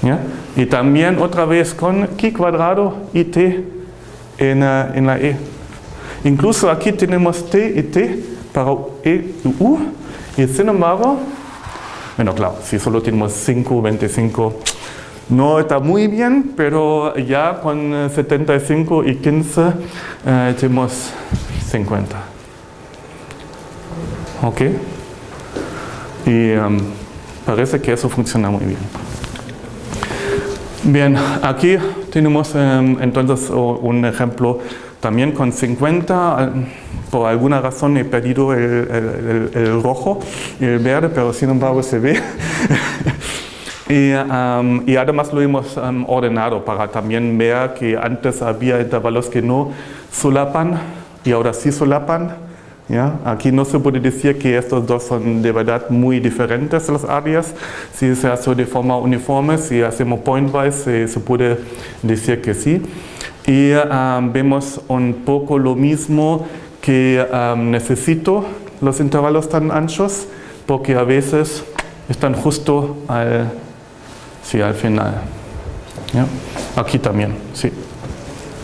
¿ya? Y también otra vez con Q cuadrado y T en, uh, en la E. Incluso aquí tenemos T y T para E y sin embargo, bueno, claro, si solo tenemos 5, 25, no está muy bien, pero ya con 75 y 15 eh, tenemos 50. ¿Ok? Y um, parece que eso funciona muy bien. Bien, aquí tenemos em, entonces un ejemplo también con 50, por alguna razón he perdido el, rojo y el verde, pero sin embargo se ve. y, y, además lo hemos ordenado para también ver que antes había intervalos que no solapan y ahora sí solapan. Aquí no se puede decir que estos dos son de verdad muy diferentes las áreas. Si se hace de forma uniforme, si hacemos pointwise, se, puede decir que sí. Y vemos un poco lo mismo que necesito los intervalos tan anchos porque a veces están justo al, al final. Aquí también, sí.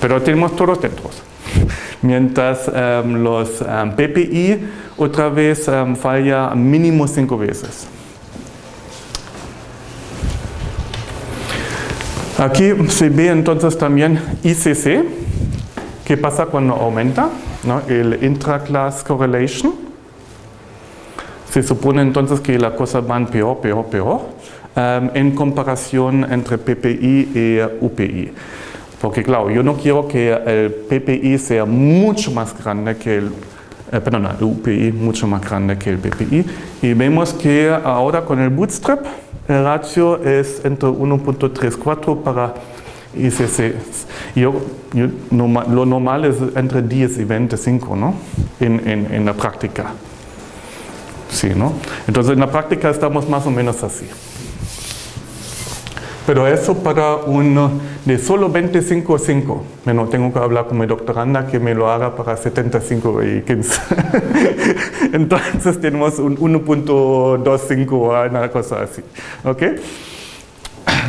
Pero tenemos todos dentro mientras los PPI otra vez falla mínimo cinco veces. Aquí se ve entonces también ICC, qué pasa cuando aumenta, ¿no? el intra-class correlation. Se supone entonces que la cosa van peor, peor, peor, en comparación entre PPI y UPI. Porque claro, yo no quiero que el PPI sea mucho más grande que el, eh, perdón, el UPI mucho más grande que el PPI. Y vemos que ahora con el bootstrap el ratio es entre 1.34 para ICC. Yo, lo normal es entre 10 y 25 ¿no? en, en, en la práctica. Sí, ¿no? Entonces en la práctica estamos más o menos así. Pero eso para uno de solo 25.5. Bueno, tengo que hablar con mi doctoranda que me lo haga para 75 y 15. Entonces tenemos un 1.25 o una cosa así. ¿Ok?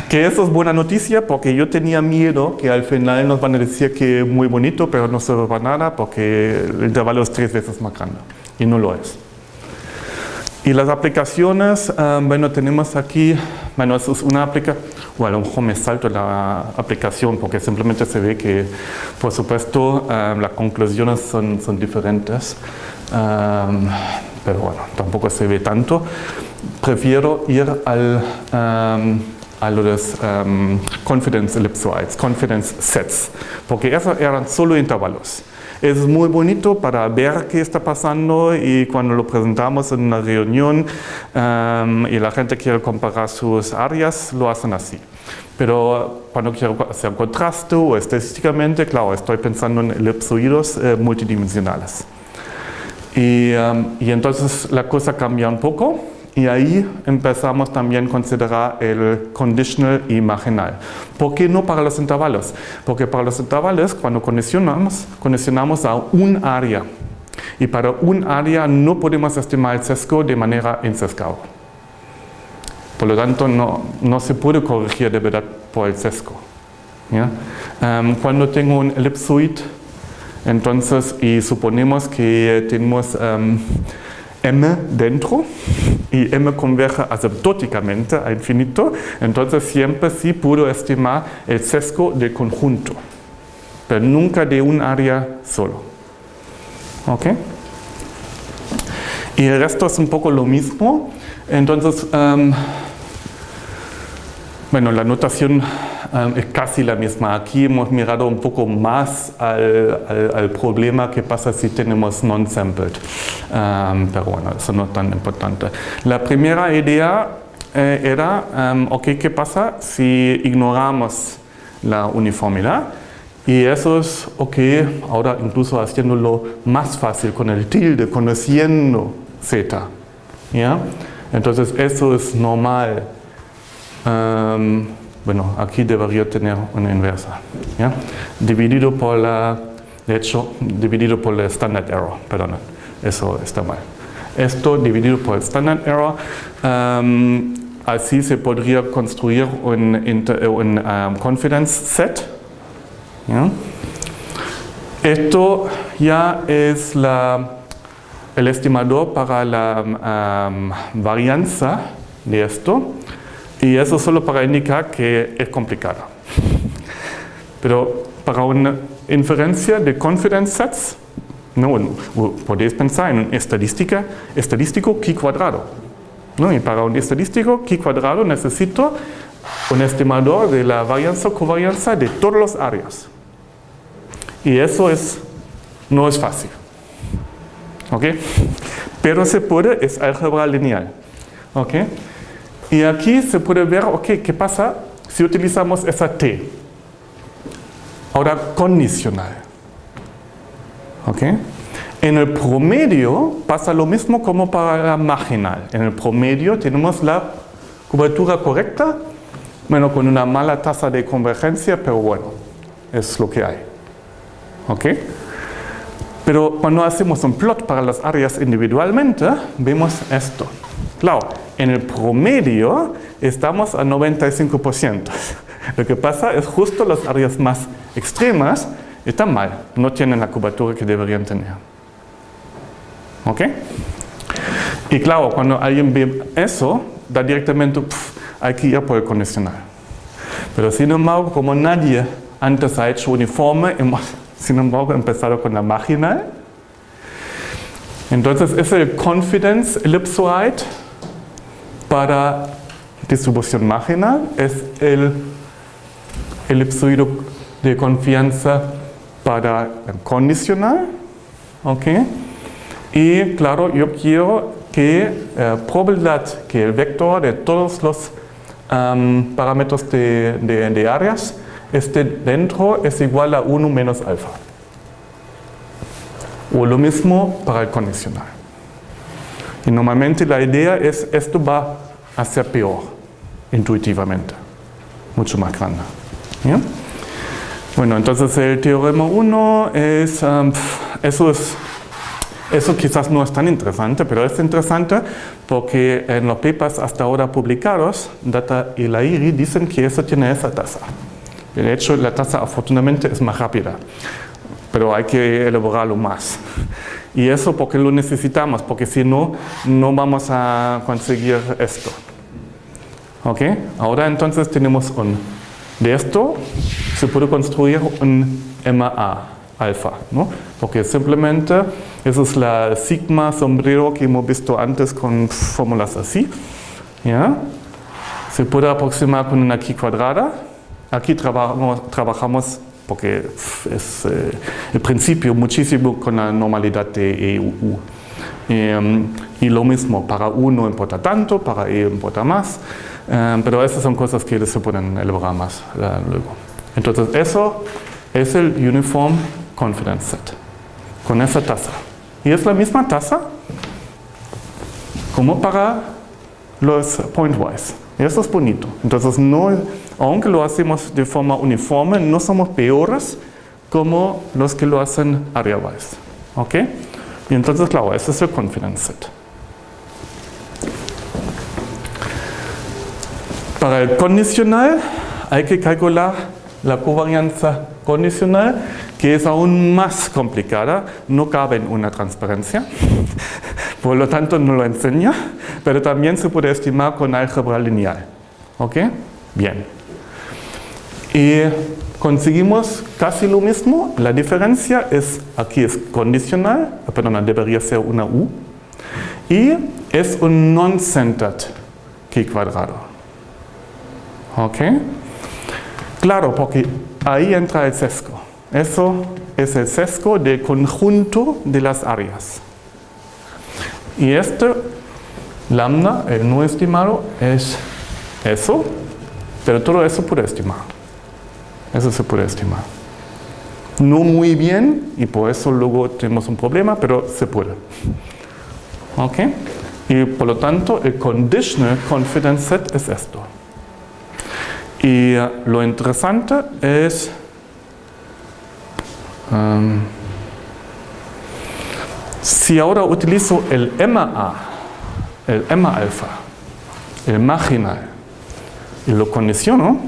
Que eso es buena noticia porque yo tenía miedo que al final nos van a decir que es muy bonito, pero no sirve para nada porque el intervalo es tres veces más grande. Y no lo es. Y las aplicaciones, ah, bueno, tenemos aquí, bueno, eso es una aplicación, bueno, a lo mejor me salto la aplicación porque simplemente se ve que, por supuesto, ah, las conclusiones son, son diferentes, ah, pero bueno, tampoco se ve tanto. Prefiero ir al, a los confidence ellipsoids, confidence sets, porque esos eran solo intervalos. Es muy bonito para ver qué está pasando y cuando lo presentamos en una reunión um, y la gente quiere comparar sus áreas, lo hacen así. Pero cuando quiero hacer contraste o estadísticamente, claro, estoy pensando en elipsoidos eh, multidimensionales. Y, um, y entonces la cosa cambia un poco. Y ahí empezamos también a considerar el conditional y marginal. ¿Por qué no para los intervalos? Porque para los intervalos, cuando condicionamos, condicionamos a un área. Y para un área no podemos estimar el sesgo de manera insescada. Por lo tanto, no, no, se puede corregir de verdad por el sesgo. Um, cuando tengo un elipsoid, entonces, y suponemos que tenemos um, m dentro y m converge asymptóticamente a infinito, entonces siempre sí puedo estimar el sesgo del conjunto, pero nunca de un área solo. ¿Ok? Y el resto es un poco lo mismo, entonces, um, bueno, la notación um, es casi la misma. Aquí hemos mirado un poco más al, problema que pasa si tenemos non-sampled. Um, pero bueno, eso no es tan importante. La primera idea eh, era, um, ok, ¿qué pasa si ignoramos la uniformidad? Y eso es, ok, ahora incluso haciéndolo más fácil con el tilde, conociendo z. ¿ya? Entonces eso es normal bueno, aquí debería tener una inversa, ¿ya? dividido por la, de hecho, dividido por el standard error, perdón, eso está mal. Esto dividido por el standard error, así se podría construir un, un confidence set. ¿ya? Esto ya es la, el estimador para la varianza de esto. Y eso solo para indicar que es complicado. Pero para una inferencia de confidence sets, no, podéis pensar en un estadística, estadístico chi cuadrado. ¿no? Y para un estadístico chi cuadrado necesito un estimador de la varianza o covarianza de todas las áreas. Y eso es, no es fácil. ¿Ok? Pero se puede, es álgebra lineal. ¿Ok? Y aquí se puede ver, ok, ¿qué pasa si utilizamos esa T? Ahora condicional. ¿Ok? En el promedio pasa lo mismo como para la marginal. En el promedio tenemos la cobertura correcta, bueno, con una mala tasa de convergencia, pero bueno, es lo que hay. ¿Ok? Pero cuando hacemos un plot para las áreas individualmente, vemos esto. Claro, en el promedio estamos a 95%. Lo que pasa es justo las áreas más extremas están mal, no tienen la cobertura que deberían tener. ¿Ok? Y claro, cuando alguien ve eso, da directamente, hay que ir por el condicional. Pero sin embargo, como nadie antes ha hecho uniforme, hemos sin embargo empezado con la marginal. Entonces es el confidence ellipsoid para distribución marginal, es el elipsoide de confianza para el condicional. ¿ok? Y claro, yo quiero que eh, probabilidad que el vector de todos los parámetros de, de, áreas esté dentro es igual a 1 menos alfa. O lo mismo para el condicional. Y normalmente la idea es esto va a ser peor, intuitivamente, mucho más grande. Bueno, entonces el teorema 1 es, eso es eso quizás no es tan interesante, pero es interesante porque en los papers hasta ahora publicados, Data y la IRI dicen que eso tiene esa tasa. De hecho, la tasa afortunadamente es más rápida, pero hay que elaborarlo más. Y eso porque lo necesitamos, porque si no, no vamos a conseguir esto. ¿Ok? Ahora entonces tenemos un... De esto se puede construir un MA alfa, ¿no? Porque simplemente esa es la sigma sombrero que hemos visto antes con fórmulas así. ¿ya? Se puede aproximar con una aquí cuadrada. Aquí trabajamos, trabajamos porque es eh, el principio muchísimo con la normalidad de EUU. Em, y lo mismo, para uno importa tanto, para E importa más, em, pero esas son cosas que se pueden elaborar más eh, luego. Entonces eso es el Uniform Confidence Set, con esa tasa. Y es la misma tasa como para los pointwise. Eso es bonito. Entonces, no, aunque lo hacemos de forma uniforme, no somos peores como los que lo hacen area-wise. ¿Ok? Y entonces, claro, ese es el confidence set. Para el condicional hay que calcular la covarianza condicional que es aún más complicada, no cabe en una transparencia, por lo tanto no lo enseña, pero también se puede estimar con álgebra lineal. ¿Ok? Bien. Y conseguimos casi lo mismo, la diferencia es, aquí es condicional, perdón, debería ser una U, y es un non-centered K cuadrado. ¿Ok? Claro, porque ahí entra el sesgo. Eso es el sesgo del conjunto de las áreas. Y este lambda, el no estimado, es eso, pero todo eso puede estimar. Eso se puede estimar. No muy bien, y por eso luego tenemos un problema, pero se puede. ¿Ok? Y por lo tanto, el conditional confidence set es esto. Y eh, lo interesante es si ahora utilizo el MA, el MA alfa, el marginal, y lo condiciono,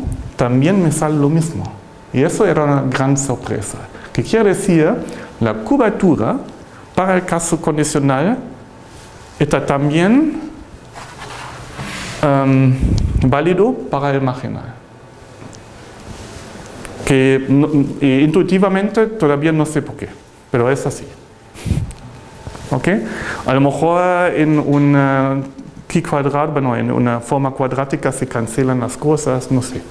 también me sale lo mismo. Y eso era una gran sorpresa. ¿Qué quiere decir? La cobertura para el caso condicional está también válido para el marginal que intuitivamente todavía no sé por qué, pero es así. ¿Ok? A lo mejor en un Aquí cuadrado, bueno, en una forma cuadrática se cancelan las cosas, no sé.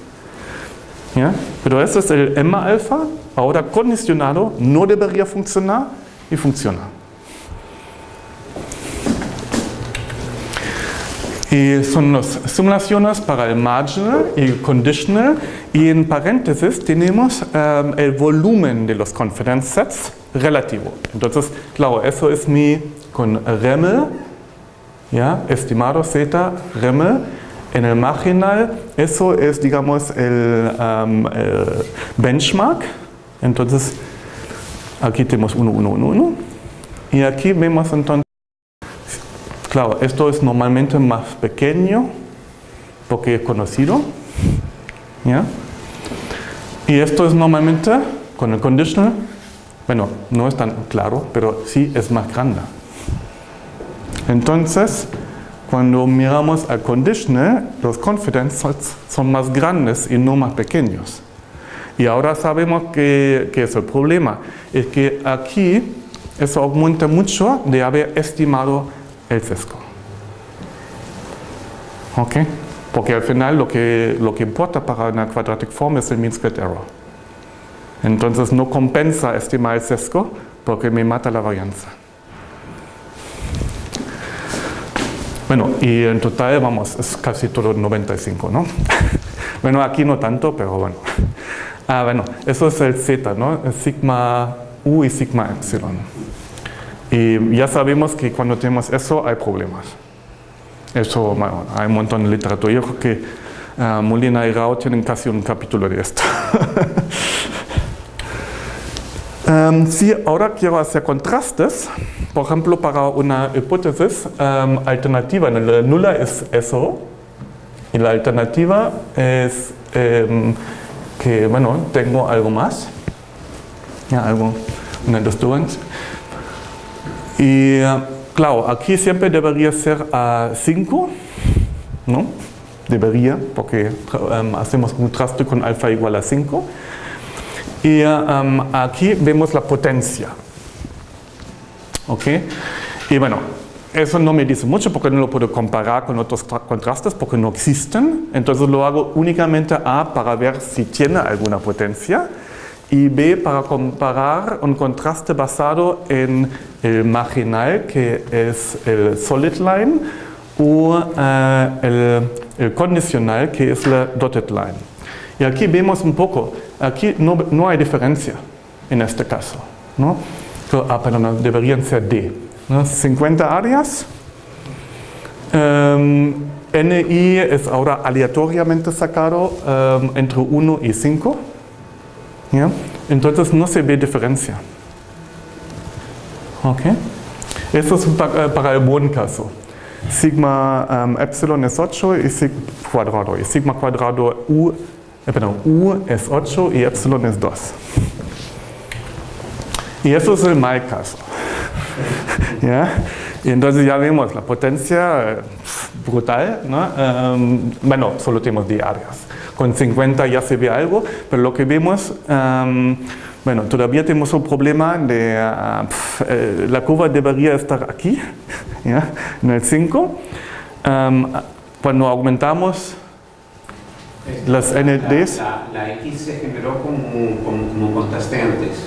Pero eso es el M alfa, ahora condicionado, no debería funcionar y funciona. Y son las simulaciones para el marginal y el conditional y en paréntesis tenemos um, el volumen de los confidence sets relativo. Entonces, claro, eso es mi con REML, ¿ya? estimado Z, REML. En el marginal, eso es, digamos, el, benchmark. Entonces, aquí tenemos 1, 1, 1, 1. Y aquí vemos entonces Claro, esto es normalmente más pequeño porque es conocido. ¿ya? Y esto es normalmente con el conditional, bueno, no es tan claro, pero sí es más grande. Entonces, cuando miramos al conditional, los confidence son más grandes y no más pequeños. Y ahora sabemos que, que es el problema. Es que aquí eso aumenta mucho de haber estimado el sesgo. ¿Ok? Porque al final lo que, lo que importa para una quadratic form es el mean squared error. Entonces no compensa estimar el sesgo porque me mata la varianza. Bueno, y en total, vamos, es casi todo 95, ¿no? bueno, aquí no tanto, pero bueno. Ah, bueno, eso es el z, ¿no? sigma u y sigma epsilon. Y ya sabemos que cuando tenemos eso hay problemas. Eso, hay un montón de literatura. Yo creo que uh, Molina y Rao tienen casi un capítulo de esto. um, sí, ahora quiero hacer contrastes. Por ejemplo, para una hipótesis um, alternativa, la nula es eso y la alternativa es um, que, bueno, tengo algo más, ya, algo, una disturbance. Y eh, claro, aquí siempre debería ser a 5, ¿no? Debería, porque um, hacemos un traste con alfa igual a 5. Y um, aquí vemos la potencia. ¿Ok? Y bueno, eso no me dice mucho porque no lo puedo comparar con otros contrastes porque no existen. Entonces lo hago únicamente A para ver si tiene alguna potencia y B para comparar un contraste basado en el marginal que es el solid line o eh, el, condicional que es la dotted line. Y aquí vemos un poco, aquí no, no hay diferencia en este caso. ¿no? Ah, perdón, deberían ser D. 50 áreas. Um, NI es ahora aleatoriamente sacado em, entre 1 y 5. Entonces no se ve diferencia. ¿Ok? Eso es para, para el buen caso. Sigma um, epsilon es 8 y sigma cuadrado. Y sigma cuadrado u, eh, perdón, u es 8 y epsilon es 2. Y eso es el mal caso. ¿Ya? Y entonces ya vemos la potencia eh, brutal. ¿no? Um, bueno, solo tenemos 10 áreas con 50 ya se ve algo, pero lo que vemos, bueno, todavía tenemos un problema de, ah, eh, la curva debería estar aquí, en el 5. cuando aumentamos las NDs... La, X se generó como, como, contraste antes.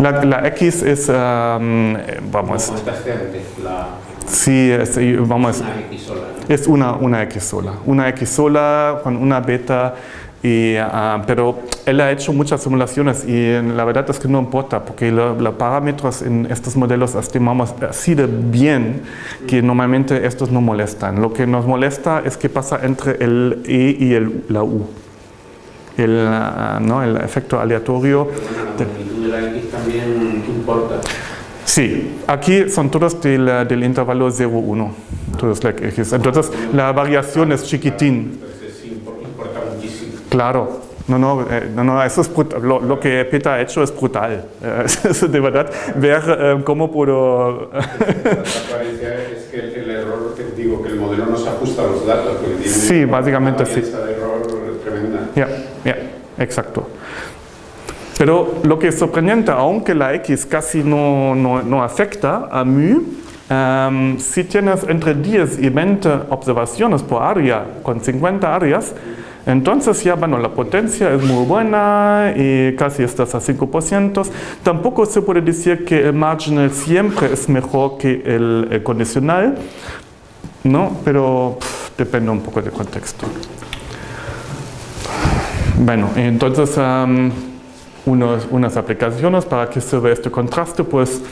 La, X es, vamos... Como contraste antes, la... Sí, es, vamos, una X sola, es una, una X sola. Una X sola con una beta, y, ah, pero él ha hecho muchas simulaciones y la verdad es que no importa porque los parámetros en estos modelos estimamos así de bien que normalmente estos no molestan. Lo que nos molesta es qué pasa entre el E y el, la U. El, ah, ¿no? el efecto aleatorio. Pero la de la X también importa. Sí, aquí son todos del, del intervalo 0,1, todos like X. Entonces la variación es chiquitín. Entonces importa muchísimo. Claro, no, no, eh, no, no eso es lo, lo, que Peter ha hecho es brutal. Eh, de verdad, ver eh, cómo puedo... la es que el, el, error, que digo, que el modelo no se ajusta a los datos. Porque tiene sí, básicamente sí. error tremenda. Ya, exacto. Pero lo que es sorprendente, aunque la X casi no, no, no afecta a mu, em, si tienes entre 10 y 20 observaciones por área con 50 áreas, entonces ya, bueno, la potencia es muy buena y casi estás a 5%. Tampoco se puede decir que el marginal siempre es mejor que el, condicional, ¿no? Pero depende un poco del contexto. Bueno, entonces unas aplicaciones para que vea este contraste, pues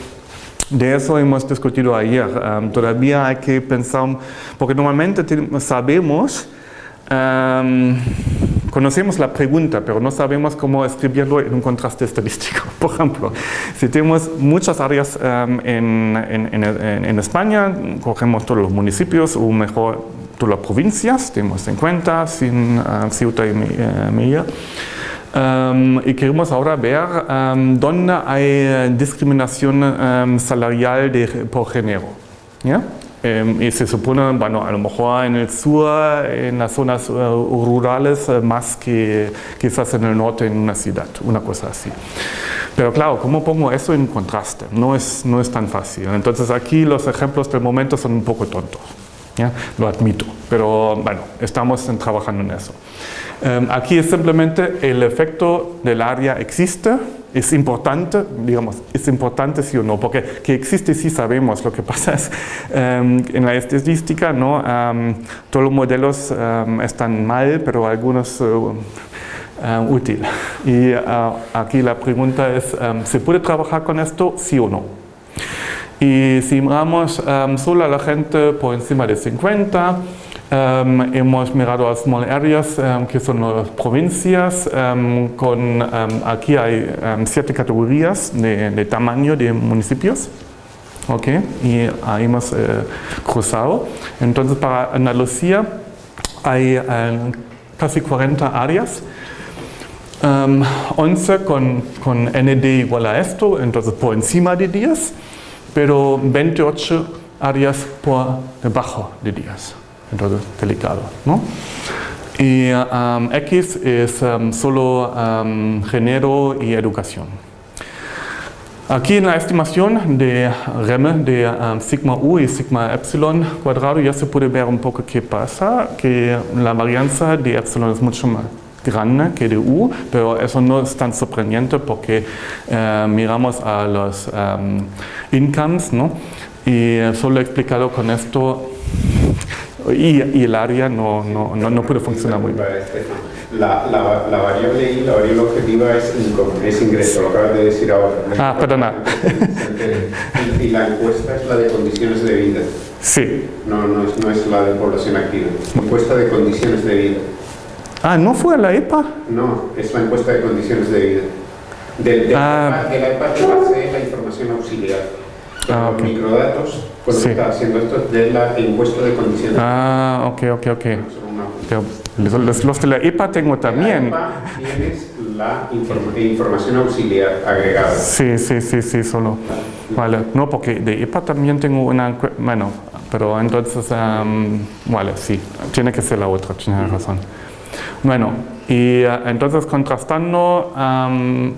de eso hemos discutido ayer. todavía hay que pensar, porque normalmente sabemos conocemos la pregunta, pero no sabemos cómo escribirlo en un contraste estadístico. Por ejemplo, si tenemos muchas áreas en, España, cogemos todos los municipios o mejor todas las provincias, tenemos en cuenta, sin uh, Ceuta y uh, Melilla, y queremos ahora ver dónde hay discriminación salarial de, por género. Em, y se supone, bueno, a lo mejor en el sur, en las zonas eh, rurales, eh, más que quizás en el norte, en una ciudad, una cosa así. Pero claro, ¿cómo pongo eso en contraste? No es, no es tan fácil. Entonces aquí los ejemplos del momento son un poco tontos. ¿Ya? Lo admito, pero bueno, estamos trabajando en eso. Em, aquí es simplemente el efecto del área existe, es importante, digamos, es importante sí o no, porque que existe sí sabemos, lo que pasa es em, en la estadística, ¿no? Em, todos los modelos están mal, pero algunos uh, útil. Y uh, aquí la pregunta es, ¿se puede trabajar con esto sí o no? Y si miramos solo a la gente por encima de 50, Um, hemos mirado a small areas, um, que son las provincias, um, con, aquí hay siete categorías de, tamaño de municipios. Okay, y ahí hemos eh, cruzado. Entonces, para Andalucía hay eh, casi 40 áreas. 11 con, con ND igual a esto, entonces por encima de 10, pero 28 áreas por debajo de 10 entonces delicado. ¿no? Y um, X es um, solo um, género y educación. Aquí en la estimación de REM de sigma U y sigma epsilon cuadrado ya se puede ver un poco qué pasa, que la varianza de epsilon es mucho más grande que de U, pero eso no es tan sorprendente porque eh, miramos a los incomes ¿no? y solo he explicado con esto y, el área no, no, no, no puede funcionar muy bien. La, la, la, variable I, la variable objetiva es, es ingreso, lo acabas de decir ahora. Ah, perdona. Y, y, la encuesta es la de condiciones de vida. Sí. No, no, es, no es la de población activa. Encuesta de condiciones de vida. Ah, ¿no fue la EPA? No, es la encuesta de condiciones de vida. Ah. de la EPA que base la información auxiliar. Ah, okay. microdatos cuando sí. está haciendo esto de la encuesta de condiciones. Ah, ok, ok, ok. Los, los, de la EPA tengo también. la EPA tienes la inform información auxiliar agregada. Sí, sí, sí, sí, solo. Vale, no, porque de EPA también tengo una, bueno, pero entonces, um, vale, sí, tiene que ser la otra, tiene razón. Bueno, y uh, entonces contrastando um,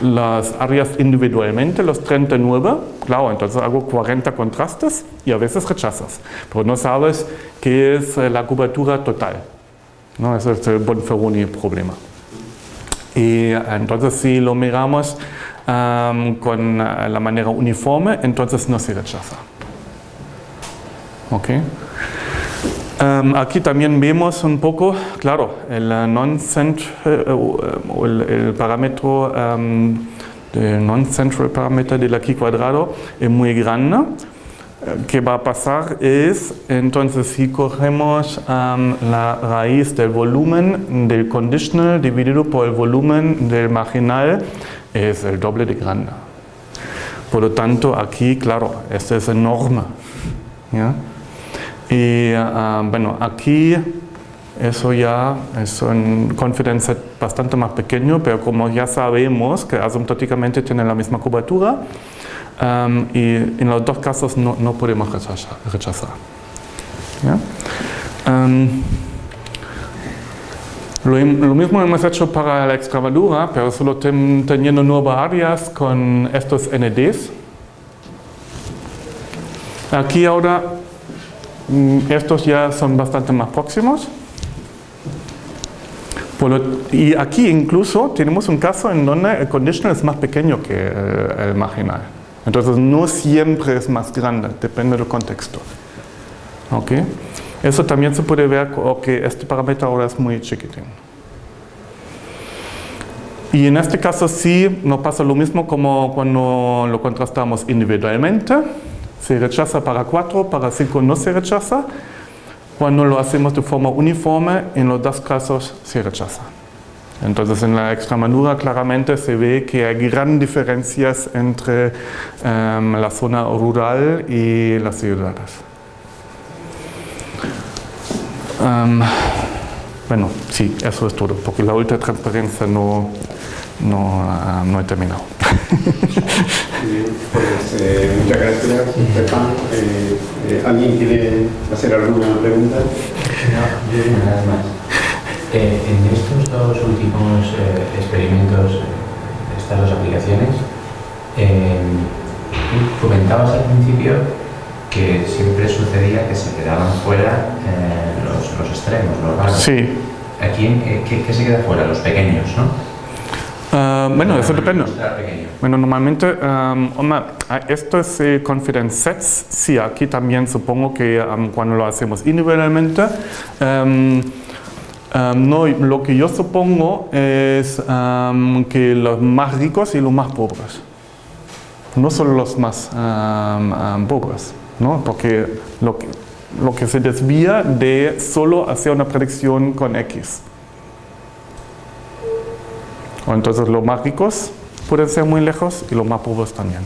las áreas individualmente, los 39, claro, entonces hago 40 contrastes y a veces rechazas, pero no sabes qué es eh, la cobertura total. ¿no? Ese es el Bonferroni problema. Y eh, entonces si lo miramos con eh, la manera uniforme, entonces no se rechaza. ¿Ok? Um, aquí también vemos un poco, claro, el non-central, uh, el, el, parámetro um, del non-central parámetro del aquí cuadrado es muy grande. ¿Qué va a pasar? Es, entonces, si cogemos um, la raíz del volumen del conditional dividido por el volumen del marginal, es el doble de grande. Por lo tanto, aquí, claro, este es enorme. ¿ya? Y uh, bueno, aquí eso ya es un confidence bastante más pequeño, pero como ya sabemos que asymptóticamente tiene la misma cobertura, um, y en los dos casos no, no podemos rechazar. rechazar. Um, lo, lo, mismo hemos hecho para la Extremadura, pero solo ten, teniendo nuevas áreas con estos NDs. Aquí ahora, estos ya son bastante más próximos. y aquí incluso tenemos un caso en donde el conditional es más pequeño que el, marginal. Entonces no siempre es más grande, depende del contexto. ¿Ok? Eso también se puede ver que este parámetro ahora es muy chiquitín. Y en este caso sí nos pasa lo mismo como cuando lo contrastamos individualmente. Se rechaza para 4, para 5 no se rechaza. Cuando lo hacemos de forma uniforme, en los dos casos se rechaza. Entonces en la Extremadura claramente se ve que hay grandes diferencias entre em, la zona rural y las ciudades. Em, bueno, sí, eso es todo, porque la ultra transparencia no, no, uh, no he terminado. Pues eh, muchas gracias, Stefan. Eh, eh, ¿Alguien quiere hacer alguna pregunta? No, yo nada más. Eh, en estos dos últimos eh, experimentos, estas dos aplicaciones, comentabas al principio que siempre sucedía que se quedaban fuera los, los, extremos, los raros. Sí. Aquí, ¿qué, ¿qué, se queda fuera? Los pequeños, ¿no? Uh, bueno, eso depende. Bueno, normalmente, um, esto es eh, confidence sets. Sí, aquí también supongo que um, cuando lo hacemos individualmente, um, no, lo que yo supongo es que los más ricos y los más pobres. No solo los más pobres, ¿no? Porque lo que, lo que se desvía de solo hacer una predicción con X entonces los más ricos pueden ser muy lejos y los más pobres también.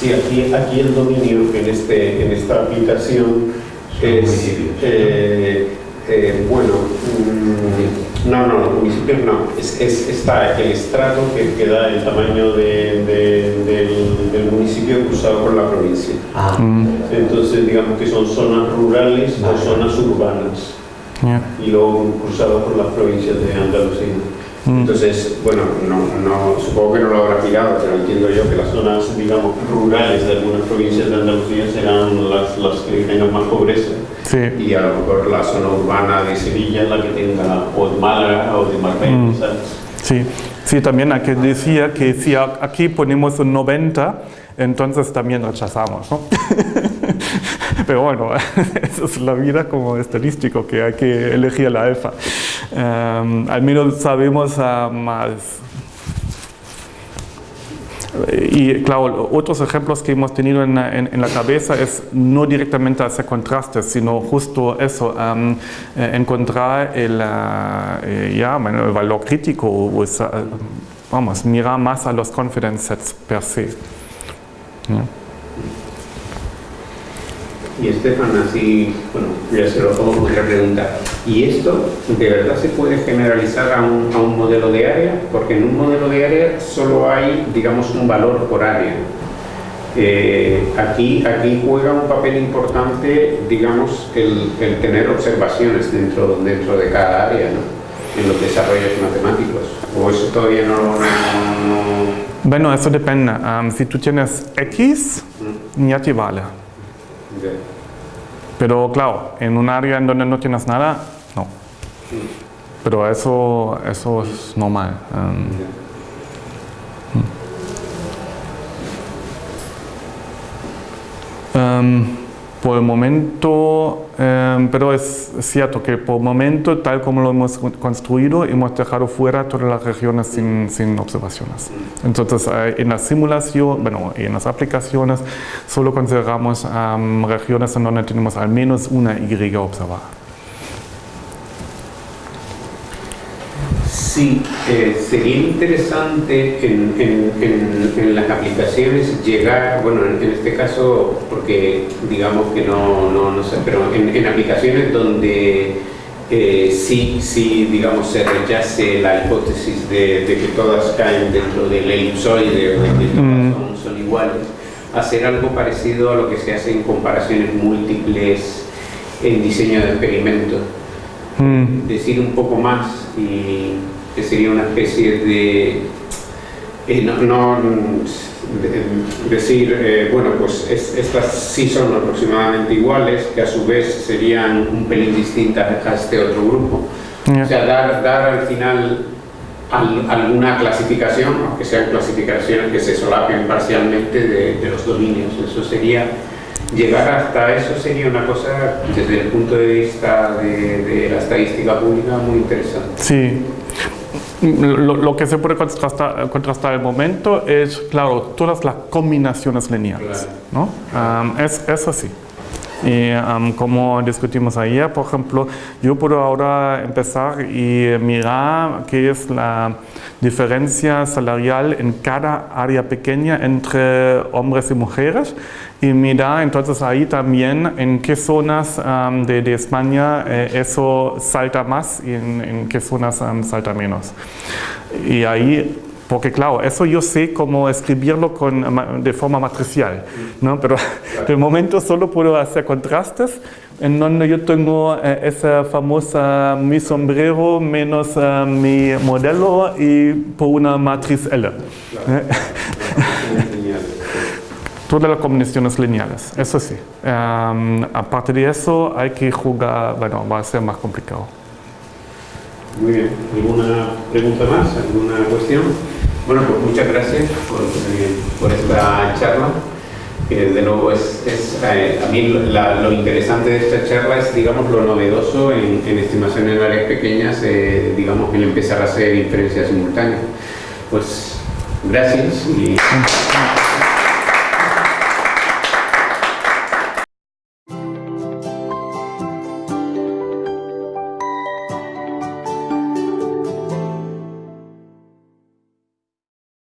Sí, aquí, aquí el dominio en, este, en esta aplicación es, eh, eh, bueno, mm, no, no, los municipios no, es, es, está el estrato que, que da el tamaño de, del, del, municipio cruzado por la provincia. Ah. Entonces, digamos que son zonas rurales o zonas urbanas y luego cruzado por las provincias de Andalucía. Mm. Entonces, bueno, no, supongo que no lo habrá mirado, pero entiendo yo que las zonas, digamos, rurales de algunas provincias de Andalucía serán las, las que tengan más pobreza. Y a lo mejor la zona urbana de Sevilla es la que tenga, o de Málaga o de Marbella, mm. Sí. sí, también aquí decía que si aquí ponemos un 90, entonces también rechazamos, ¿no? Pero bueno, eso es la vida como estadístico, que hay que elegir la alfa. Em, al menos sabemos uh, más. Y claro, otros ejemplos que hemos tenido en, en, la cabeza es no directamente hacer contrastes, sino justo eso, um, encontrar el, uh, ya, bueno, el valor crítico, o, vamos, mirar más a los confidence sets per se. Y Estefan, así, bueno, ya se lo pongo otra pregunta. ¿Y esto de verdad se puede generalizar a un, a un, modelo de área? Porque en un modelo de área solo hay, digamos, un valor por área. Eh, aquí, aquí juega un papel importante, digamos, el, el, tener observaciones dentro, dentro de cada área, ¿no? En los desarrollos matemáticos. ¿O eso todavía no... no, no... Bueno, eso depende. Um, si tú tienes X, ya te vale. Pero claro, en un área en donde no tienes nada, no. Pero eso, eso es normal. Um, por el momento, em, pero es cierto que por momento, tal como lo hemos construido, hemos dejado fuera todas las regiones sin, observaciones. Entonces, eh, en la simulación, bueno, en las aplicaciones, solo consideramos regiones en donde tenemos al menos una Y observada. Sí, eh, sería interesante en, en, en, las aplicaciones llegar, bueno, en, este caso, porque digamos que no, no, no sé, pero en, aplicaciones donde eh, sí, sí, digamos, se rechace la hipótesis de, de, que todas caen dentro del elipsoide o de que todas mm. son, son, iguales, hacer algo parecido a lo que se hace en comparaciones múltiples en diseño de experimentos. Mm. Decir un poco más y que sería una especie de y no, no de- decir, eh, bueno, pues es- estas sí son aproximadamente iguales, que a su vez serían un pelín distintas a este otro grupo. Ya. O sea, dar, dar al final al- alguna clasificación, aunque sean clasificaciones que se solapen parcialmente de, de los dominios. Eso sería, llegar hasta eso sería una cosa, desde el punto de vista de, de la estadística pública, muy interesante. Sí. Lo, lo que se puede contrastar, contrastar al momento es, claro, todas las combinaciones lineales. ¿no? Am, es, eso sí. Y am, como discutimos ayer, por ejemplo, yo puedo ahora empezar y mirar qué es la diferencia salarial en cada área pequeña entre hombres y mujeres y mirar entonces ahí también en qué zonas am, de, de España eh, eso salta más y en, en qué zonas am, salta menos. Y ahí porque claro, eso yo sé cómo escribirlo con, de forma matricial, ¿no? pero de momento solo puedo hacer contrastes en donde yo tengo eh, esa famosa mi sombrero menos eh, mi modelo y por una matriz L. ¿eh? Todas las combinaciones lineales, eso sí. Em, aparte de eso hay que jugar, bueno, va a ser más complicado. Muy bien. ¿Alguna pregunta más? ¿Alguna cuestión? Bueno, pues muchas gracias por, eh, por esta charla. Que de nuevo es, es, eh, a mí la- lo interesante de esta charla es, digamos, lo novedoso en, en estimaciones en áreas pequeñas, eh, digamos, el empezar a hacer inferencias simultáneas. Pues gracias y...